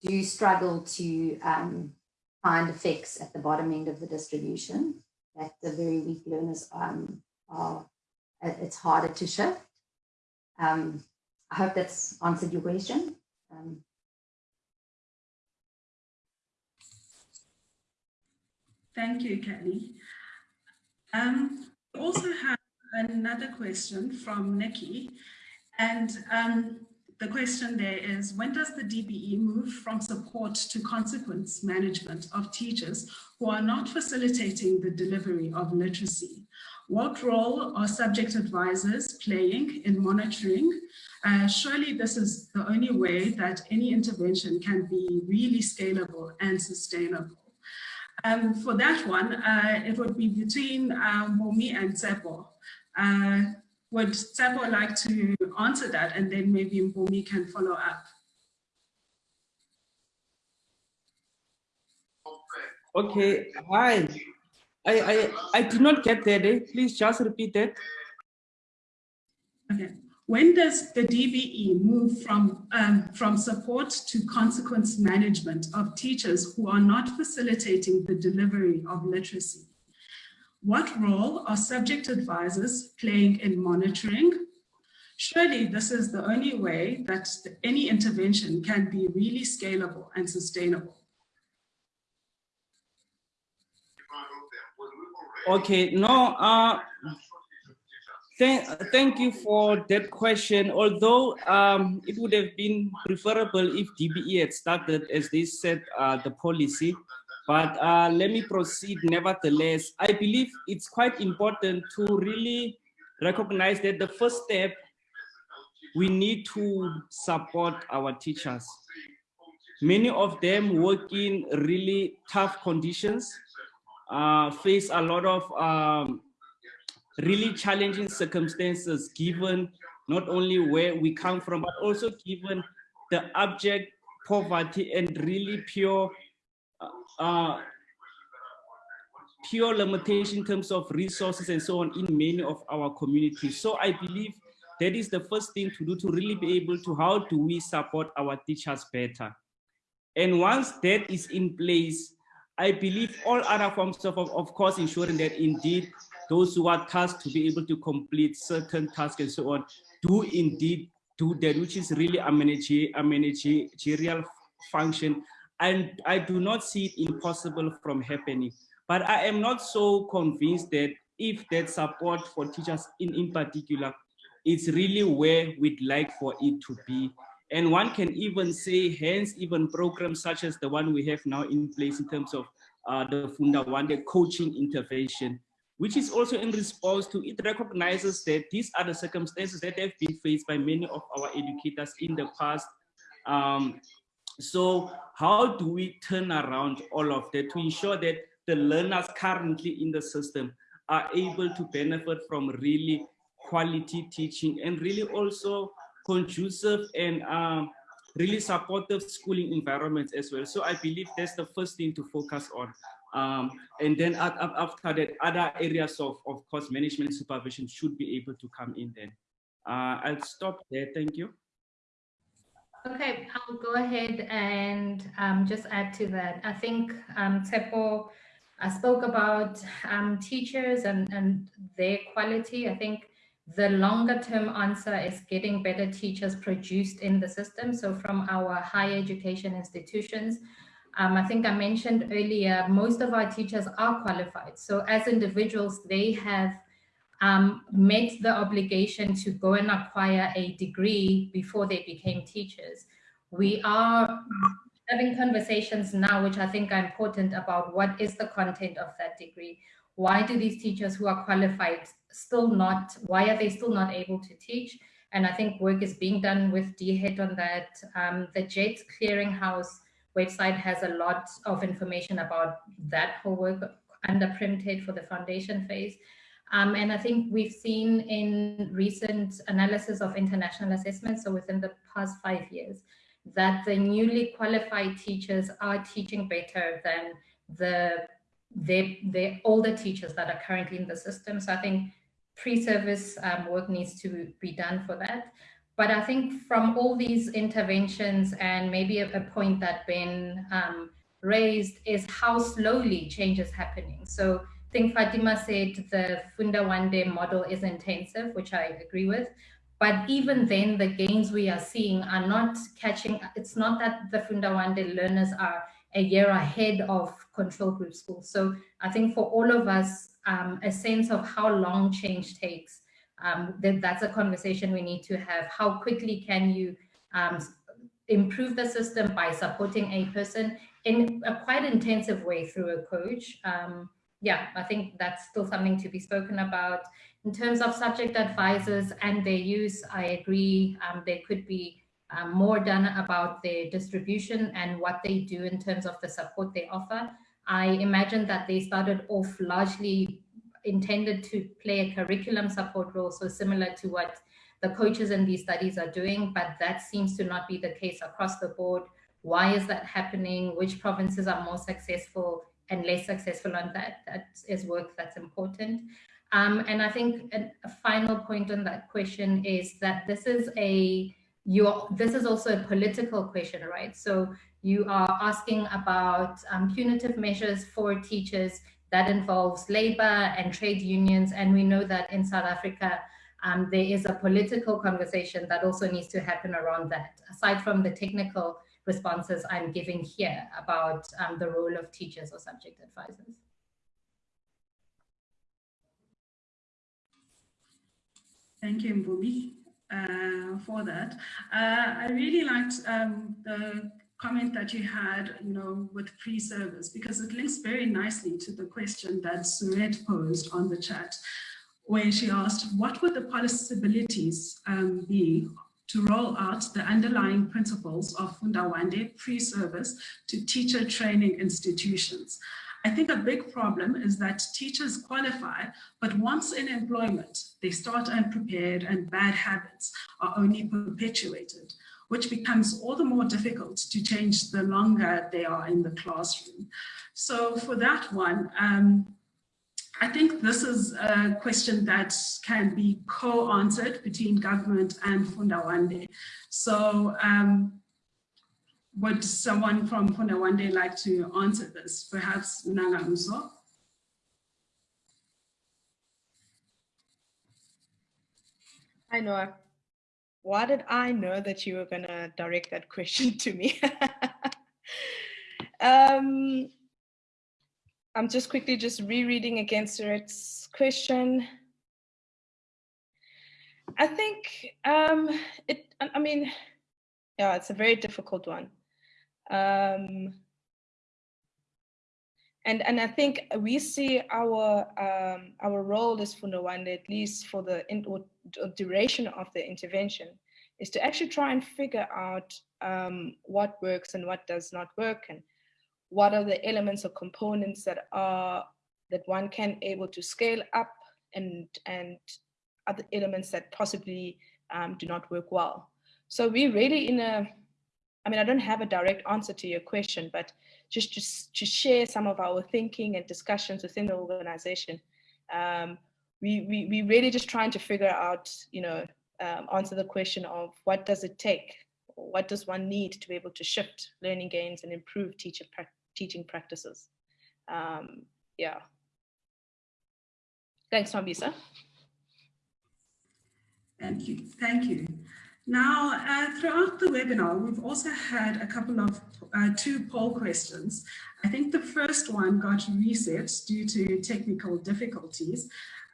do struggle to um, find effects at the bottom end of the distribution that the very weak learners um, are, it's harder to shift. Um, I hope that's answered your question. Um, Thank you, Kelly. Um, we also have another question from Nikki. And um, the question there is, when does the DBE move from support to consequence management of teachers who are not facilitating the delivery of literacy? What role are subject advisors playing in monitoring? Uh, surely this is the only way that any intervention can be really scalable and sustainable. Um, for that one, uh, it would be between uh, Mpumi and Tsepo. Uh, would Tsepo like to answer that and then maybe Mpumi can follow up? Okay, hi. I, I, I did not get that. Eh? Please just repeat that. Okay. When does the DBE move from, um, from support to consequence management of teachers who are not facilitating the delivery of literacy? What role are subject advisors playing in monitoring? Surely this is the only way that any intervention can be really scalable and sustainable. Okay, no, uh, thank, thank you for that question. Although um, it would have been preferable if DBE had started, as they said, uh, the policy. But uh, let me proceed nevertheless. I believe it's quite important to really recognize that the first step, we need to support our teachers. Many of them work in really tough conditions uh, face a lot of um, really challenging circumstances given not only where we come from, but also given the abject poverty and really pure uh, uh, pure limitation in terms of resources and so on in many of our communities. So I believe that is the first thing to do to really be able to how do we support our teachers better. And once that is in place, I believe all other forms of, of course, ensuring that indeed those who are tasked to be able to complete certain tasks and so on do indeed do that, which is really a, a managerial function. And I do not see it impossible from happening. But I am not so convinced that if that support for teachers in, in particular, it's really where we'd like for it to be. And one can even say, hence even programs such as the one we have now in place in terms of uh, the Funda Wande coaching intervention, which is also in response to, it recognizes that these are the circumstances that have been faced by many of our educators in the past. Um, so how do we turn around all of that to ensure that the learners currently in the system are able to benefit from really quality teaching and really also conducive and um, really supportive schooling environments as well. So I believe that's the first thing to focus on. Um, and then after that, other areas of, of course, management supervision should be able to come in then. Uh, I'll stop there. Thank you. Okay, I'll go ahead and um, just add to that. I think um, Tsepo I spoke about um, teachers and, and their quality. I think the longer term answer is getting better teachers produced in the system. So from our higher education institutions, um, I think I mentioned earlier, most of our teachers are qualified. So as individuals, they have um, met the obligation to go and acquire a degree before they became teachers. We are having conversations now, which I think are important about what is the content of that degree why do these teachers who are qualified still not, why are they still not able to teach? and I think work is being done with DHET on that. Um, the JET Clearinghouse website has a lot of information about that whole work under PRIMTED for the foundation phase. Um, and I think we've seen in recent analysis of international assessments, so within the past five years, that the newly qualified teachers are teaching better than the the, the older teachers that are currently in the system. So I think pre-service um, work needs to be done for that. But I think from all these interventions and maybe a, a point that Ben um, raised is how slowly change is happening. So I think Fatima said the Funda Wande model is intensive, which I agree with. But even then, the gains we are seeing are not catching, it's not that the Funda Wande learners are a year ahead of control group schools. So I think for all of us, um, a sense of how long change takes, um, that, that's a conversation we need to have. How quickly can you um, improve the system by supporting a person in a quite intensive way through a coach? Um, yeah, I think that's still something to be spoken about. In terms of subject advisors and their use, I agree um, there could be um, more done about their distribution and what they do in terms of the support they offer. I imagine that they started off largely intended to play a curriculum support role, so similar to what the coaches in these studies are doing, but that seems to not be the case across the board. Why is that happening? Which provinces are more successful and less successful on that? That is work that's important. Um, and I think a, a final point on that question is that this is a you this is also a political question, right? So you are asking about um, punitive measures for teachers that involves labor and trade unions. And we know that in South Africa, um, there is a political conversation that also needs to happen around that, aside from the technical responses I'm giving here about um, the role of teachers or subject advisors. Thank you, Mpumi, uh, for that. Uh, I really liked um, the comment that you had, you know, with pre-service, because it links very nicely to the question that Suret posed on the chat, where she asked, what would the possibilities um, be to roll out the underlying principles of Funda Wande pre-service to teacher training institutions? I think a big problem is that teachers qualify, but once in employment, they start unprepared and bad habits are only perpetuated which becomes all the more difficult to change the longer they are in the classroom. So for that one, um, I think this is a question that can be co-answered between government and Funda Wande. So um, would someone from Funda Wande like to answer this? Perhaps Nangamuso? I know why did I know that you were going to direct that question to me? um, I'm just quickly just rereading against Suret's question. I think um, it, I mean, yeah, it's a very difficult one. Um, and and I think we see our um, our role as Funda Wande, at least for the in, duration of the intervention, is to actually try and figure out um, what works and what does not work, and what are the elements or components that are that one can able to scale up, and and other elements that possibly um, do not work well. So we're really in a I mean, I don't have a direct answer to your question, but just to, to share some of our thinking and discussions within the organization. Um, we, we, we really just trying to figure out, you know, um, answer the question of what does it take? What does one need to be able to shift learning gains and improve teacher pra teaching practices? Um, yeah. Thanks, Nwabisa. Thank you. Thank you. Now, uh, throughout the webinar, we've also had a couple of uh, two poll questions. I think the first one got reset due to technical difficulties.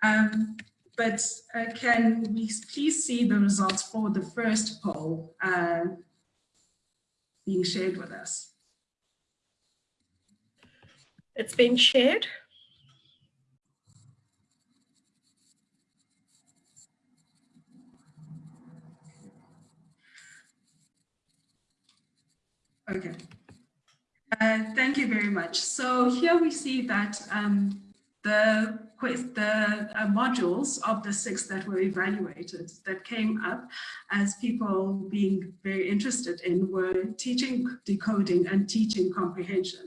Um, but uh, can we please see the results for the first poll uh, being shared with us? It's been shared. Okay. Uh, thank you very much. So here we see that um, the the uh, modules of the six that were evaluated that came up as people being very interested in were teaching decoding and teaching comprehension.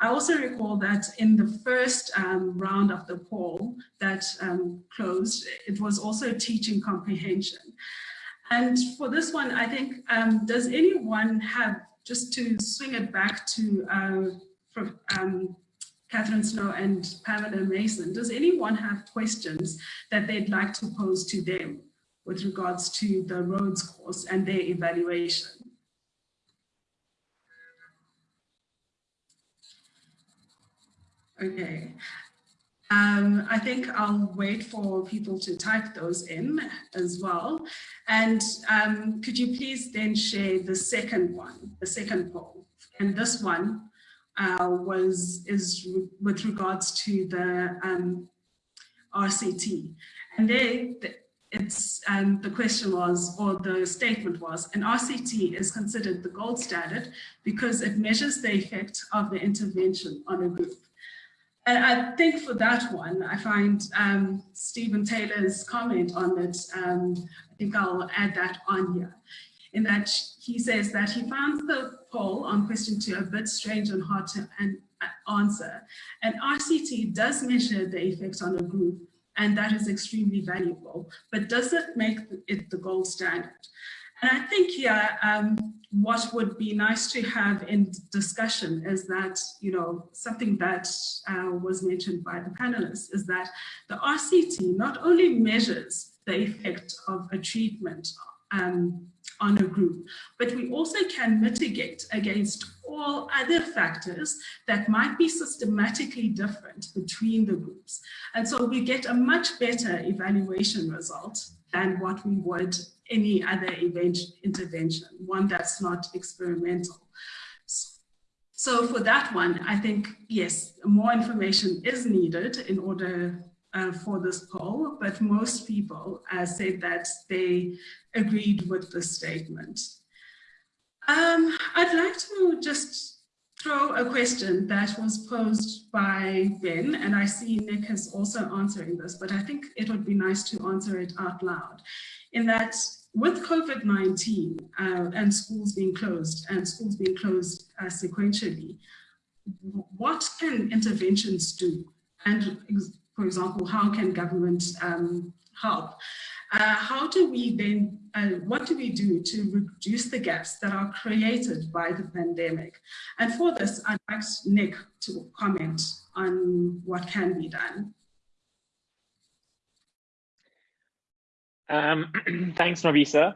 I also recall that in the first um, round of the poll that um, closed, it was also teaching comprehension. And for this one, I think, um, does anyone have, just to swing it back to uh, from, um, Catherine Snow and Pamela Mason, does anyone have questions that they'd like to pose to them with regards to the Rhodes course and their evaluation? Okay. Um, I think I'll wait for people to type those in as well. And um, could you please then share the second one, the second poll? And this one uh, was is with regards to the um, RCT. And there, it's um, the question was, or the statement was, an RCT is considered the gold standard because it measures the effect of the intervention on a group. And I think for that one, I find um, Stephen Taylor's comment on it, um, I think I'll add that on here in that he says that he found the poll on question two a bit strange and hard to an, answer. And RCT does measure the effects on a group, and that is extremely valuable, but does it make it the gold standard? And I think here, um, what would be nice to have in discussion is that, you know, something that uh, was mentioned by the panelists is that the RCT not only measures the effect of a treatment um, on a group, but we also can mitigate against all other factors that might be systematically different between the groups. And so we get a much better evaluation result than what we would any other event intervention, one that's not experimental. So for that one, I think, yes, more information is needed in order uh, for this poll, but most people uh, said that they agreed with the statement. Um, I'd like to just throw a question that was posed by Ben, and I see Nick is also answering this, but I think it would be nice to answer it out loud, in that with COVID-19 uh, and schools being closed and schools being closed uh, sequentially, what can interventions do? And for example, how can government um, help? Uh, how do we then, uh, what do we do to reduce the gaps that are created by the pandemic? And for this, I'd like Nick to comment on what can be done. Um, thanks, Nwabisa.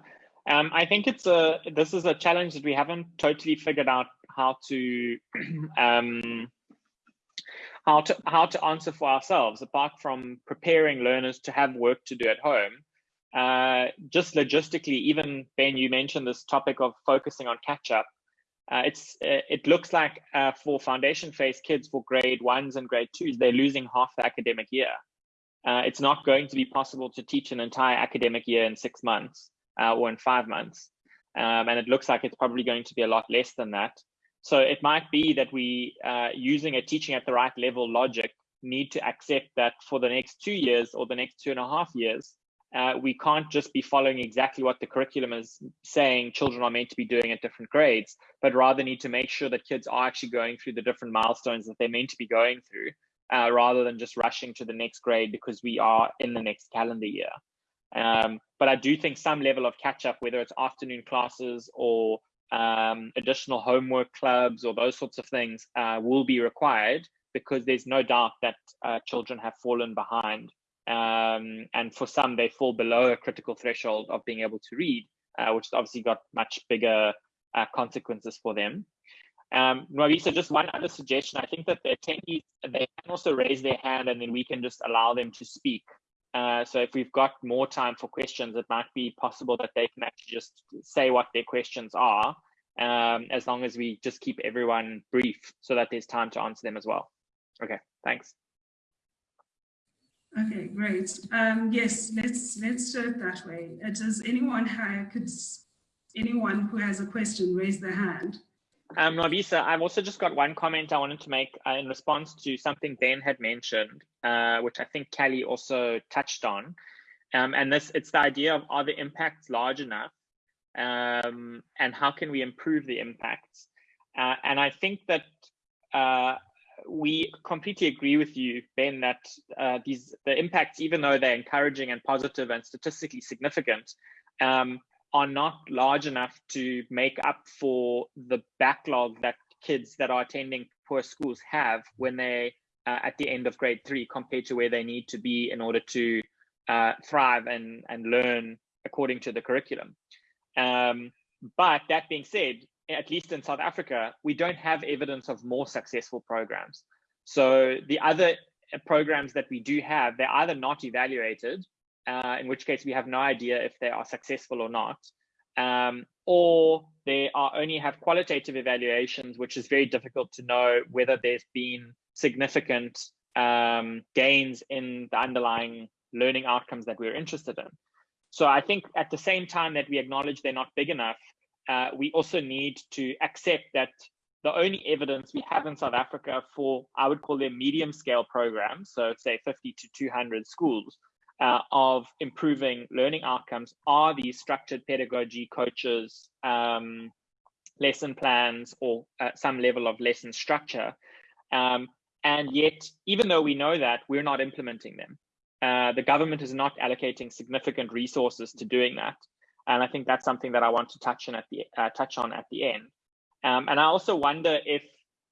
Um, I think it's a this is a challenge that we haven't totally figured out how to um, how to how to answer for ourselves apart from preparing learners to have work to do at home uh, just logistically even ben you mentioned this topic of focusing on catch up uh, it's uh, it looks like uh, for foundation phase kids for grade ones and grade twos they're losing half the academic year. Uh, it's not going to be possible to teach an entire academic year in six months uh, or in five months. Um, and it looks like it's probably going to be a lot less than that. So it might be that we, using a teaching at the right level logic, need to accept that for the next two years or the next two and a half years, uh, we can't just be following exactly what the curriculum is saying children are meant to be doing at different grades, but rather need to make sure that kids are actually going through the different milestones that they're meant to be going through, uh, rather than just rushing to the next grade because we are in the next calendar year. Um, but I do think some level of catch up, whether it's afternoon classes or um, additional homework clubs or those sorts of things uh, will be required because there's no doubt that uh, children have fallen behind. Um, and for some, they fall below a critical threshold of being able to read, uh, which obviously got much bigger uh, consequences for them. Um, Marisa, just one other suggestion. I think that the attendees, they can also raise their hand and then we can just allow them to speak. Uh, so if we've got more time for questions, it might be possible that they can actually just say what their questions are, um, as long as we just keep everyone brief so that there's time to answer them as well. Okay, thanks. Okay, great. Um, yes, let's let's do it that way. Uh, does anyone have, could anyone who has a question raise their hand? Um, Nwabisa, I've also just got one comment I wanted to make uh, in response to something Ben had mentioned, uh, which I think Kelly also touched on. Um, and this, it's the idea of are the impacts large enough um, and how can we improve the impacts? Uh, and I think that uh, we completely agree with you, Ben, that uh, these the impacts, even though they're encouraging and positive and statistically significant, um, are not large enough to make up for the backlog that kids that are attending poor schools have when they uh, at the end of grade three compared to where they need to be in order to uh, thrive and, and learn according to the curriculum. Um, but that being said, at least in South Africa, we don't have evidence of more successful programs. So the other programs that we do have, they're either not evaluated, uh, in which case we have no idea if they are successful or not, um, or they are only have qualitative evaluations, which is very difficult to know whether there's been significant um, gains in the underlying learning outcomes that we're interested in. So I think at the same time that we acknowledge they're not big enough, uh, we also need to accept that the only evidence we have in South Africa for, I would call them medium scale programs, so say 50 to 200 schools, uh, of improving learning outcomes are these structured pedagogy coaches, um, lesson plans, or uh, some level of lesson structure. Um, and yet, even though we know that, we're not implementing them. Uh, the government is not allocating significant resources to doing that. And I think that's something that I want to touch on at the uh, touch on at the end. Um, and I also wonder if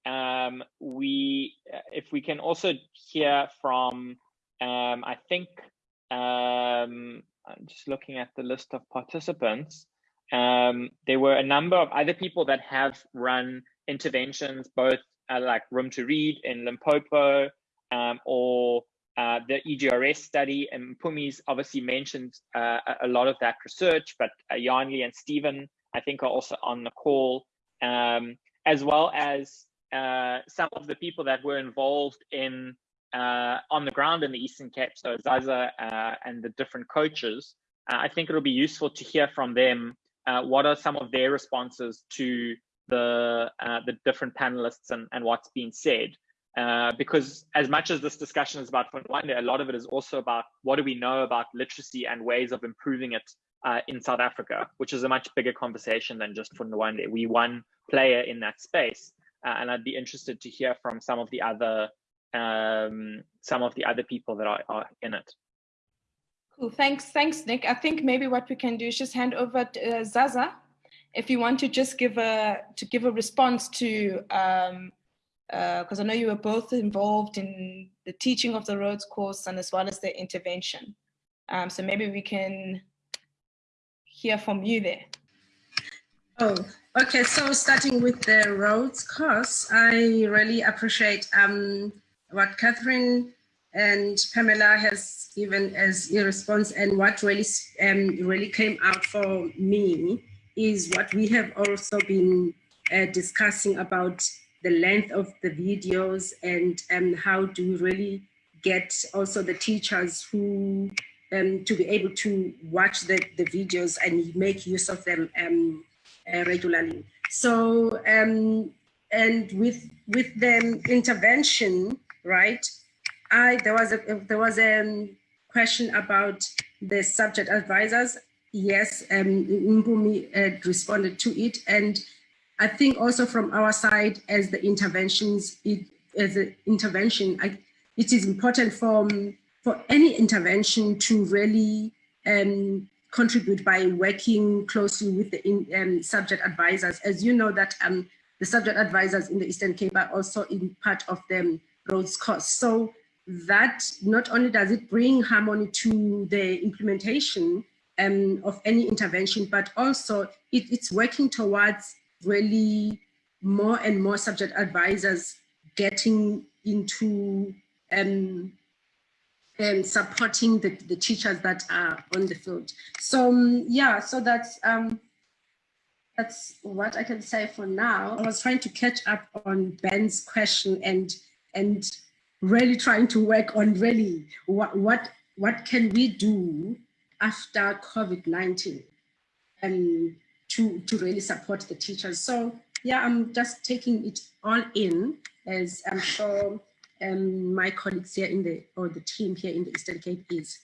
um, we if we can also hear from um, I think um, I'm just looking at the list of participants. Um, there were a number of other people that have run interventions, both uh, like Room to Read in Limpopo um, or uh, the EGRS study, and Mpumi's obviously mentioned uh, a lot of that research, but uh, Yanli and Stephen, I think, are also on the call, um, as well as uh, some of the people that were involved in uh, on the ground in the Eastern Cape, so Zaza uh, and the different coaches. I think it'll be useful to hear from them what are some of their responses to the the different panelists and, and what's been said. Uh, because as much as this discussion is about Funda Wande, a lot of it is also about what do we know about literacy and ways of improving it uh, in South Africa, which is a much bigger conversation than just Funda Wande. We one player in that space, uh, and I'd be interested to hear from some of the other um, some of the other people that are, are in it. Cool. Thanks, thanks, Nick. I think maybe what we can do is just hand over to uh, Zaza, if you want to just give a to give a response to um, because uh, I know you were both involved in the teaching of the Rhodes course and as well as the intervention. Um, so maybe we can hear from you there. Oh, okay. So starting with the Rhodes course, I really appreciate um, what Catherine and Pamela has given as a response and what really, um, really came out for me is what we have also been uh, discussing about the length of the videos and um, how do we really get also the teachers who um, to be able to watch the, the videos and make use of them um, uh, regularly. So, um, and with with the intervention, right? I there was a there was a question about the subject advisors. Yes, um, Mpumi uh, responded to it, and I think also from our side as the interventions, it, as an intervention, I, it is important for, for any intervention to really um, contribute by working closely with the in, um, subject advisors. As you know that um, the subject advisors in the Eastern Cape are also in part of the Rhodes course. So that not only does it bring harmony to the implementation um, of any intervention, but also it, it's working towards really more and more subject advisors getting into um, and supporting the, the teachers that are on the field. So um, yeah, so that's um, that's what I can say for now. I was trying to catch up on Ben's question and and really trying to work on really what what what can we do after COVID-19 and to, to really support the teachers. So yeah, I'm just taking it all in as I'm sure um, my colleagues here in the, or the team here in the Eastern Cape is.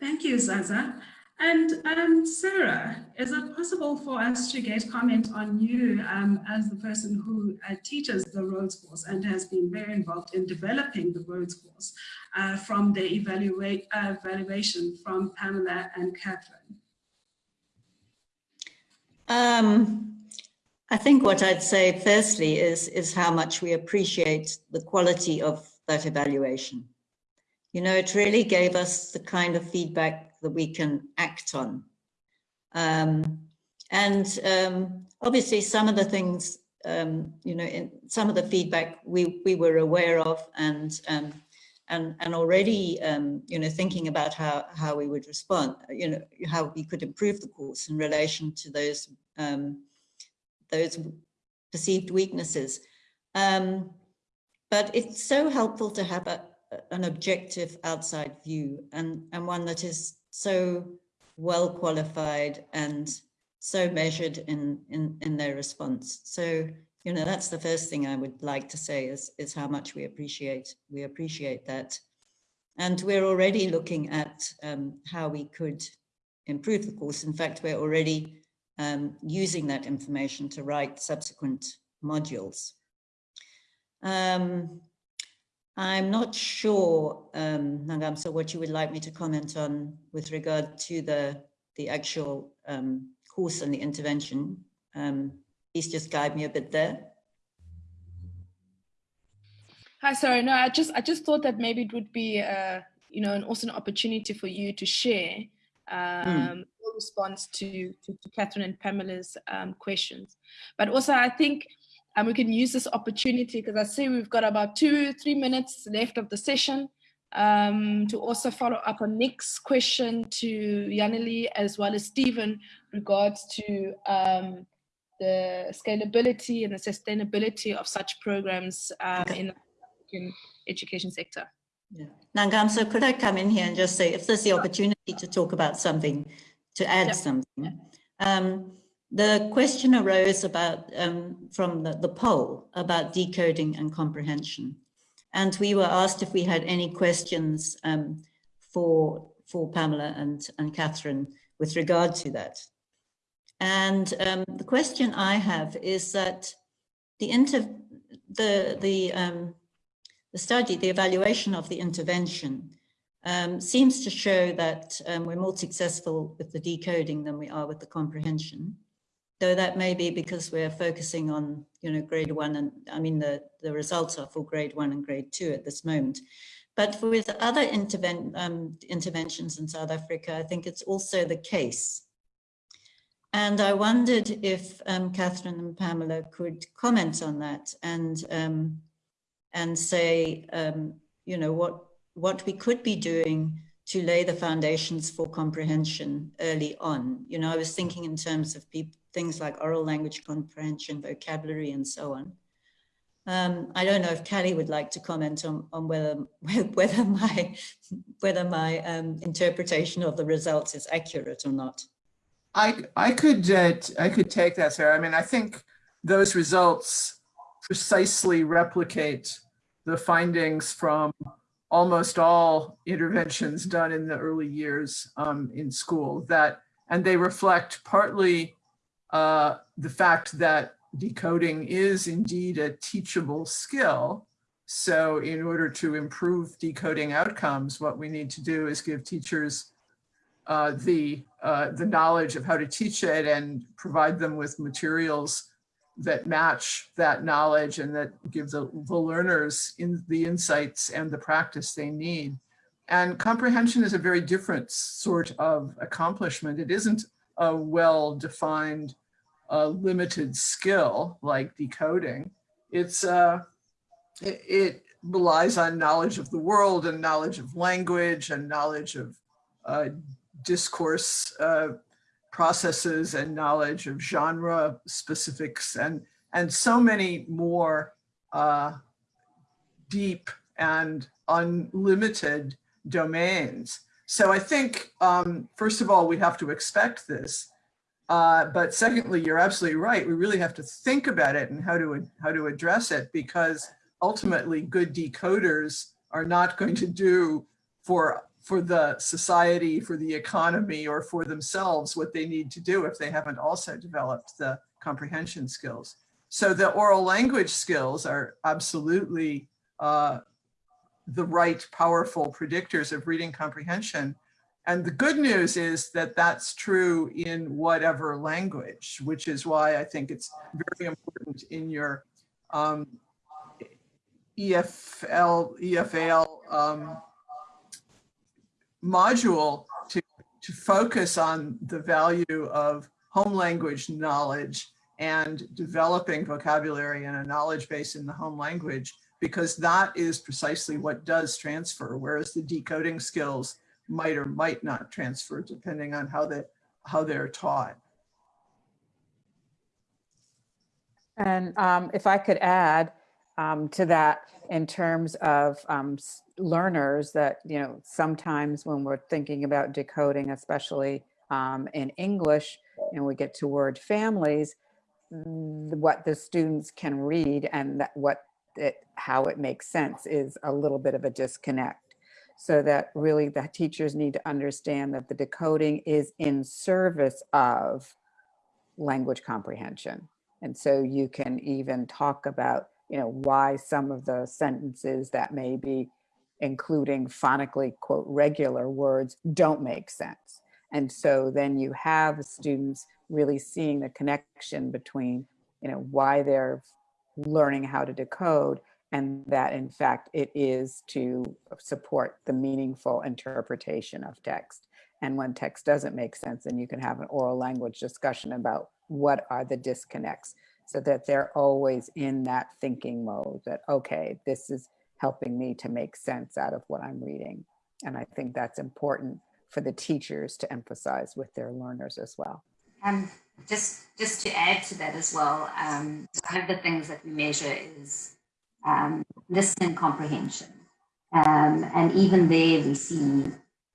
Thank you, Zaza. And um, Sarah, is it possible for us to get comment on you um, as the person who uh, teaches the Rhodes course and has been very involved in developing the Rhodes course uh, from the evaluate, uh, evaluation from Pamela and Catherine? Um, I think what I'd say firstly is, is how much we appreciate the quality of that evaluation. You know, it really gave us the kind of feedback that we can act on. Um, and um, obviously some of the things, um, you know, in some of the feedback we, we were aware of and, um, and, and already, um, you know, thinking about how, how we would respond, you know, how we could improve the course in relation to those, um, those perceived weaknesses. but it's so helpful to have a, an objective outside view and, and one that is so well qualified and so measured in, in, in their response. So, you know, that's the first thing I would like to say is, is how much we appreciate, we appreciate that. And we're already looking at um, how we could improve the course. In fact, we're already um, using that information to write subsequent modules. Um, I'm not sure, um, what you would like me to comment on with regard to the, the actual um, course and the intervention. Um, please just guide me a bit there. Hi, sorry, no, I just I just thought that maybe it would be, uh, you know, an awesome opportunity for you to share um, mm. your response to, to, to Catherine and Pamela's um, questions. But also, I think and we can use this opportunity because I see we've got about two, three minutes left of the session um, to also follow up on Nick's question to Yaneli as well as Stephen regards to um, the scalability and the sustainability of such programs um, okay. in the African education sector. Yeah. Nangam, so could I come in here and just say, if there's the opportunity to talk about something, to add yeah. something, um, the question arose about um, from the, the poll about decoding and comprehension. And we were asked if we had any questions um, for, for Pamela and, and Catherine with regard to that. And um, the question I have is that the inter the the um, the study, the evaluation of the intervention um, seems to show that um, we're more successful with the decoding than we are with the comprehension though that may be because we're focusing on, you know, grade one and I mean, the, the results are for grade one and grade two at this moment. But with other interven um, interventions in South Africa, I think it's also the case. And I wondered if um, Catherine and Pamela could comment on that and um, and say, um, you know, what what we could be doing to lay the foundations for comprehension early on. You know, I was thinking in terms of things like oral language comprehension, vocabulary, and so on. Um, I don't know if Callie would like to comment on, on whether whether my whether my um, interpretation of the results is accurate or not. I I could uh, I could take that, Sarah. I mean, I think those results precisely replicate the findings from almost all interventions done in the early years um, in school. That and they reflect partly uh, the fact that decoding is indeed a teachable skill. So in order to improve decoding outcomes, what we need to do is give teachers uh, the, uh, the knowledge of how to teach it and provide them with materials that match that knowledge and that give the, the learners in the insights and the practice they need. And comprehension is a very different sort of accomplishment. It isn't a well-defined a limited skill like decoding. It's uh, it, it, relies on knowledge of the world and knowledge of language and knowledge of uh, discourse uh, processes and knowledge of genre specifics and and so many more uh, deep and unlimited domains. So I think, um, first of all, we have to expect this Uh, but secondly, you're absolutely right. We really have to think about it and how to how to address it because ultimately good decoders are not going to do for for the society, for the economy, or for themselves what they need to do if they haven't also developed the comprehension skills. So the oral language skills are absolutely uh, the right powerful predictors of reading comprehension. And the good news is that that's true in whatever language, which is why I think it's very important in your um, EFL, EFAL um, module to, to focus on the value of home language knowledge and developing vocabulary and a knowledge base in the home language, because that is precisely what does transfer, whereas the decoding skills might or might not transfer depending on how, they, how they're taught. And um, if I could add um, to that in terms of um, learners that, you know, sometimes when we're thinking about decoding, especially um, in English, and we get to word families, what the students can read and that what it, how it makes sense is a little bit of a disconnect. So that really the teachers need to understand that the decoding is in service of language comprehension. And so you can even talk about, you know, why some of the sentences that may be including phonically quote regular words don't make sense. And so then you have students really seeing the connection between, you know, why they're learning how to decode and that in fact it is to support the meaningful interpretation of text. And when text doesn't make sense, then you can have an oral language discussion about what are the disconnects so that they're always in that thinking mode that, okay, this is helping me to make sense out of what I'm reading. And I think that's important for the teachers to emphasize with their learners as well. Um, just, just to add to that as well, um, one of the things that we measure is um, listening comprehension. Um, and even there we see,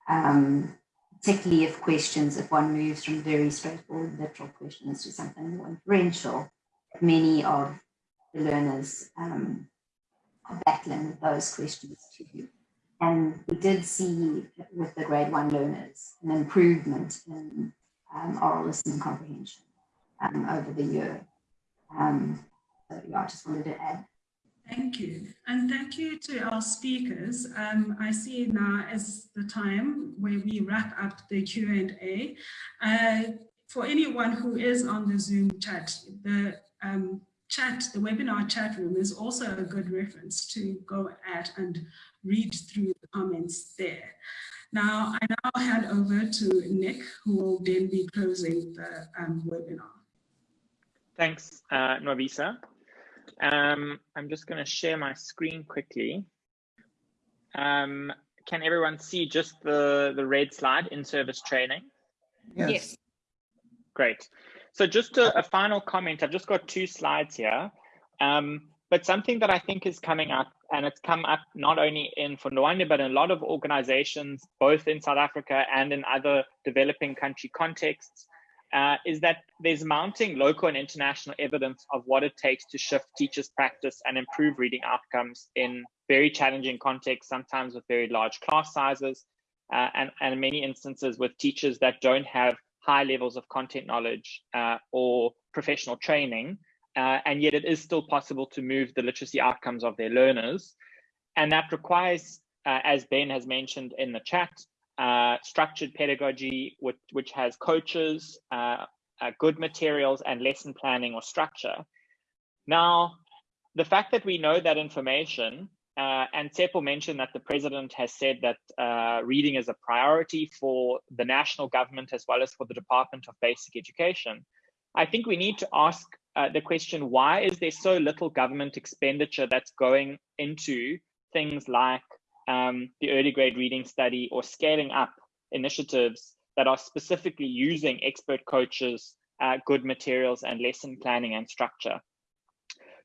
um, particularly if questions, if one moves from very straightforward literal questions to something more inferential, many of the learners um, are battling those questions too. And we did see with the grade one learners an improvement in um, oral listening comprehension um, over the year. Um, so yeah, I just wanted to add Thank you. And thank you to our speakers. Um, I see now is the time where we wrap up the Q&A. Uh, for anyone who is on the Zoom chat, the um, chat, the webinar chat room is also a good reference to go at and read through the comments there. Now, I now hand over to Nick, who will then be closing the um, webinar. Thanks, uh, Nwabisa. Um, I'm just going to share my screen quickly. Um, can everyone see just the, the red slide in service training? Yes. yes. Great. So just a, a, final comment. I've just got two slides here. Um, but something that I think is coming up, and it's come up not only in Funda Wande, but in a lot of organizations, both in South Africa and in other developing country contexts, uh, is that there's mounting local and international evidence of what it takes to shift teachers' practice and improve reading outcomes in very challenging contexts, sometimes with very large class sizes, uh, and, and in many instances with teachers that don't have high levels of content knowledge uh, or professional training, uh, and yet it is still possible to move the literacy outcomes of their learners. And that requires, uh, as Ben has mentioned in the chat, uh, structured pedagogy, which, which has coaches, uh, uh, good materials, and lesson planning or structure. Now, the fact that we know that information, uh, and Tsepo mentioned that the president has said that uh, reading is a priority for the national government as well as for the Department of Basic Education. I think we need to ask uh, the question, why is there so little government expenditure that's going into things like um, the early grade reading study or scaling up initiatives that are specifically using expert coaches, uh, good materials and lesson planning and structure.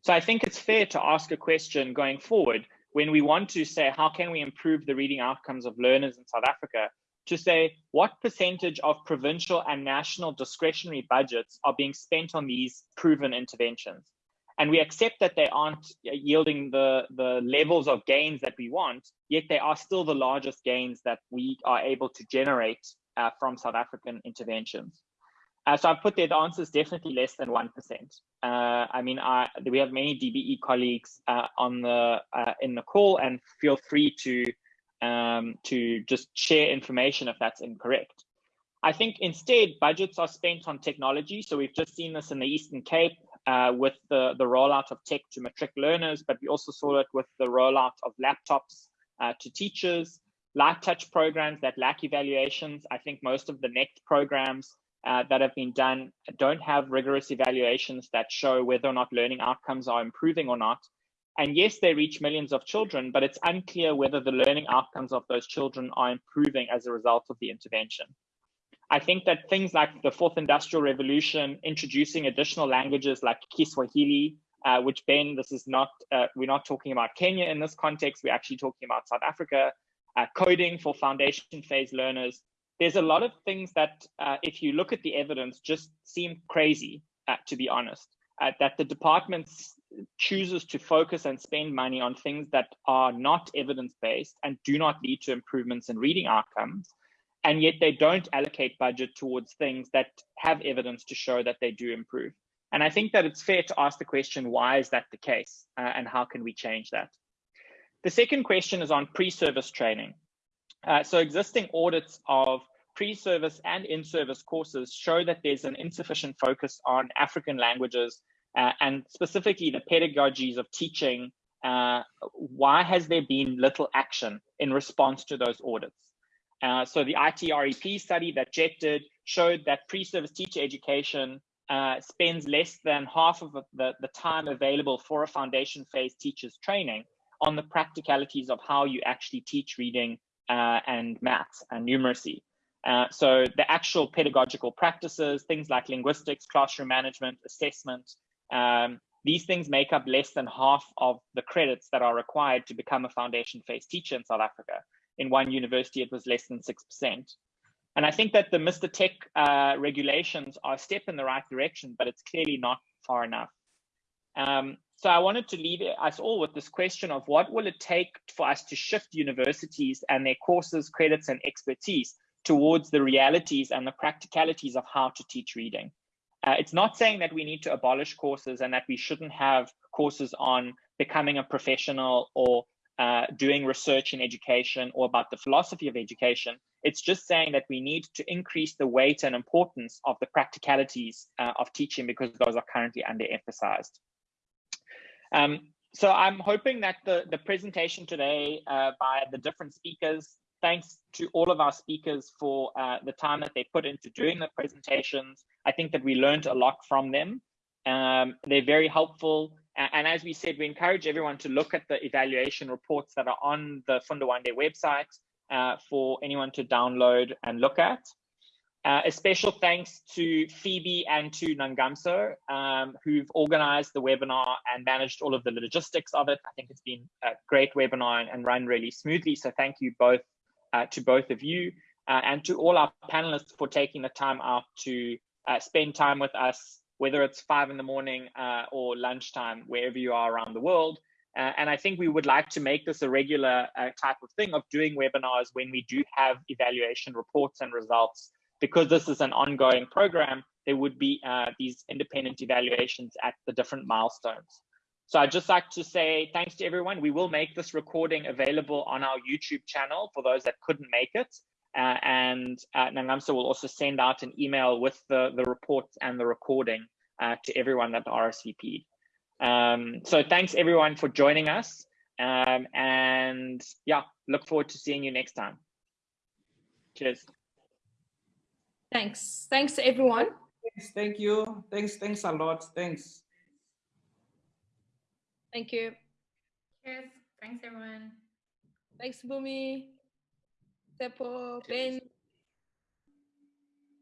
So I think it's fair to ask a question going forward when we want to say, how can we improve the reading outcomes of learners in South Africa? to say what percentage of provincial and national discretionary budgets are being spent on these proven interventions. And we accept that they aren't yielding the, the levels of gains that we want, yet they are still the largest gains that we are able to generate uh, from South African interventions. Uh, so I've put the answer is definitely less than 1%. Uh, I mean, I, we have many DBE colleagues uh, on the uh, in the call and feel free to um, to just share information if that's incorrect. I think instead budgets are spent on technology. So we've just seen this in the Eastern Cape uh, with the, the rollout of tech to matric learners, but we also saw it with the rollout of laptops uh, to teachers, light touch programs that lack evaluations. I think most of the NECT programs uh, that have been done don't have rigorous evaluations that show whether or not learning outcomes are improving or not. And yes, they reach millions of children, but it's unclear whether the learning outcomes of those children are improving as a result of the intervention. I think that things like the fourth industrial revolution, introducing additional languages like Kiswahili, uh, which Ben, this is not, uh, we're not talking about Kenya in this context, we're actually talking about South Africa, uh, coding for foundation phase learners. There's a lot of things that, uh, if you look at the evidence, just seem crazy, uh, to be honest, uh, that the department chooses to focus and spend money on things that are not evidence-based and do not lead to improvements in reading outcomes and yet they don't allocate budget towards things that have evidence to show that they do improve. And I think that it's fair to ask the question, why is that the case? Uh, and how can we change that? The second question is on pre-service training. Uh, so existing audits of pre-service and in-service courses show that there's an insufficient focus on African languages uh, and specifically the pedagogies of teaching. Uh, why has there been little action in response to those audits? Uh, so the ITERP study that Jet did showed that pre-service teacher education uh, spends less than half of the, the time available for a foundation phase teacher's training on the practicalities of how you actually teach reading uh, and maths and numeracy. Uh, so the actual pedagogical practices, things like linguistics, classroom management, assessment, um, these things make up less than half of the credits that are required to become a foundation phase teacher in South Africa in one university, it was less than 6%. And I think that the MRTEQ uh, regulations are a step in the right direction, but it's clearly not far enough. Um, so I wanted to leave us all with this question of what will it take for us to shift universities and their courses, credits, and expertise towards the realities and the practicalities of how to teach reading. Uh, it's not saying that we need to abolish courses and that we shouldn't have courses on becoming a professional or uh, doing research in education or about the philosophy of education. It's just saying that we need to increase the weight and importance of the practicalities uh, of teaching because those are currently underemphasized. Um, so I'm hoping that the, the presentation today uh, by the different speakers, thanks to all of our speakers for uh, the time that they put into doing the presentations. I think that we learned a lot from them. Um, they're very helpful. And as we said, we encourage everyone to look at the evaluation reports that are on the Funda Wande website uh, for anyone to download and look at. Uh, a special thanks to Phoebe and to Nangamso, um, who've organized the webinar and managed all of the logistics of it. I think it's been a great webinar and run really smoothly. So thank you both uh, to both of you uh, and to all our panelists for taking the time out to uh, spend time with us whether it's five in the morning uh, or lunchtime, wherever you are around the world. Uh, and I think we would like to make this a regular type of thing of doing webinars when we do have evaluation reports and results. Because this is an ongoing program, there would be uh, these independent evaluations at the different milestones. So I'd just like to say thanks to everyone. We will make this recording available on our YouTube channel for those that couldn't make it. Uh, and uh, Nangamso will also send out an email with the, the report and the recording uh, to everyone that RSVP'd. Um, so thanks everyone for joining us. Um, and yeah, look forward to seeing you next time. Cheers. Thanks. Thanks everyone. Thanks, thank you. Thanks, thanks a lot. Thanks. Thank you. Cheers. Thanks everyone. Thanks, Mpumi. Tsepo, Ben,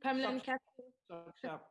Pamela, and Catherine. Sharp, sharp.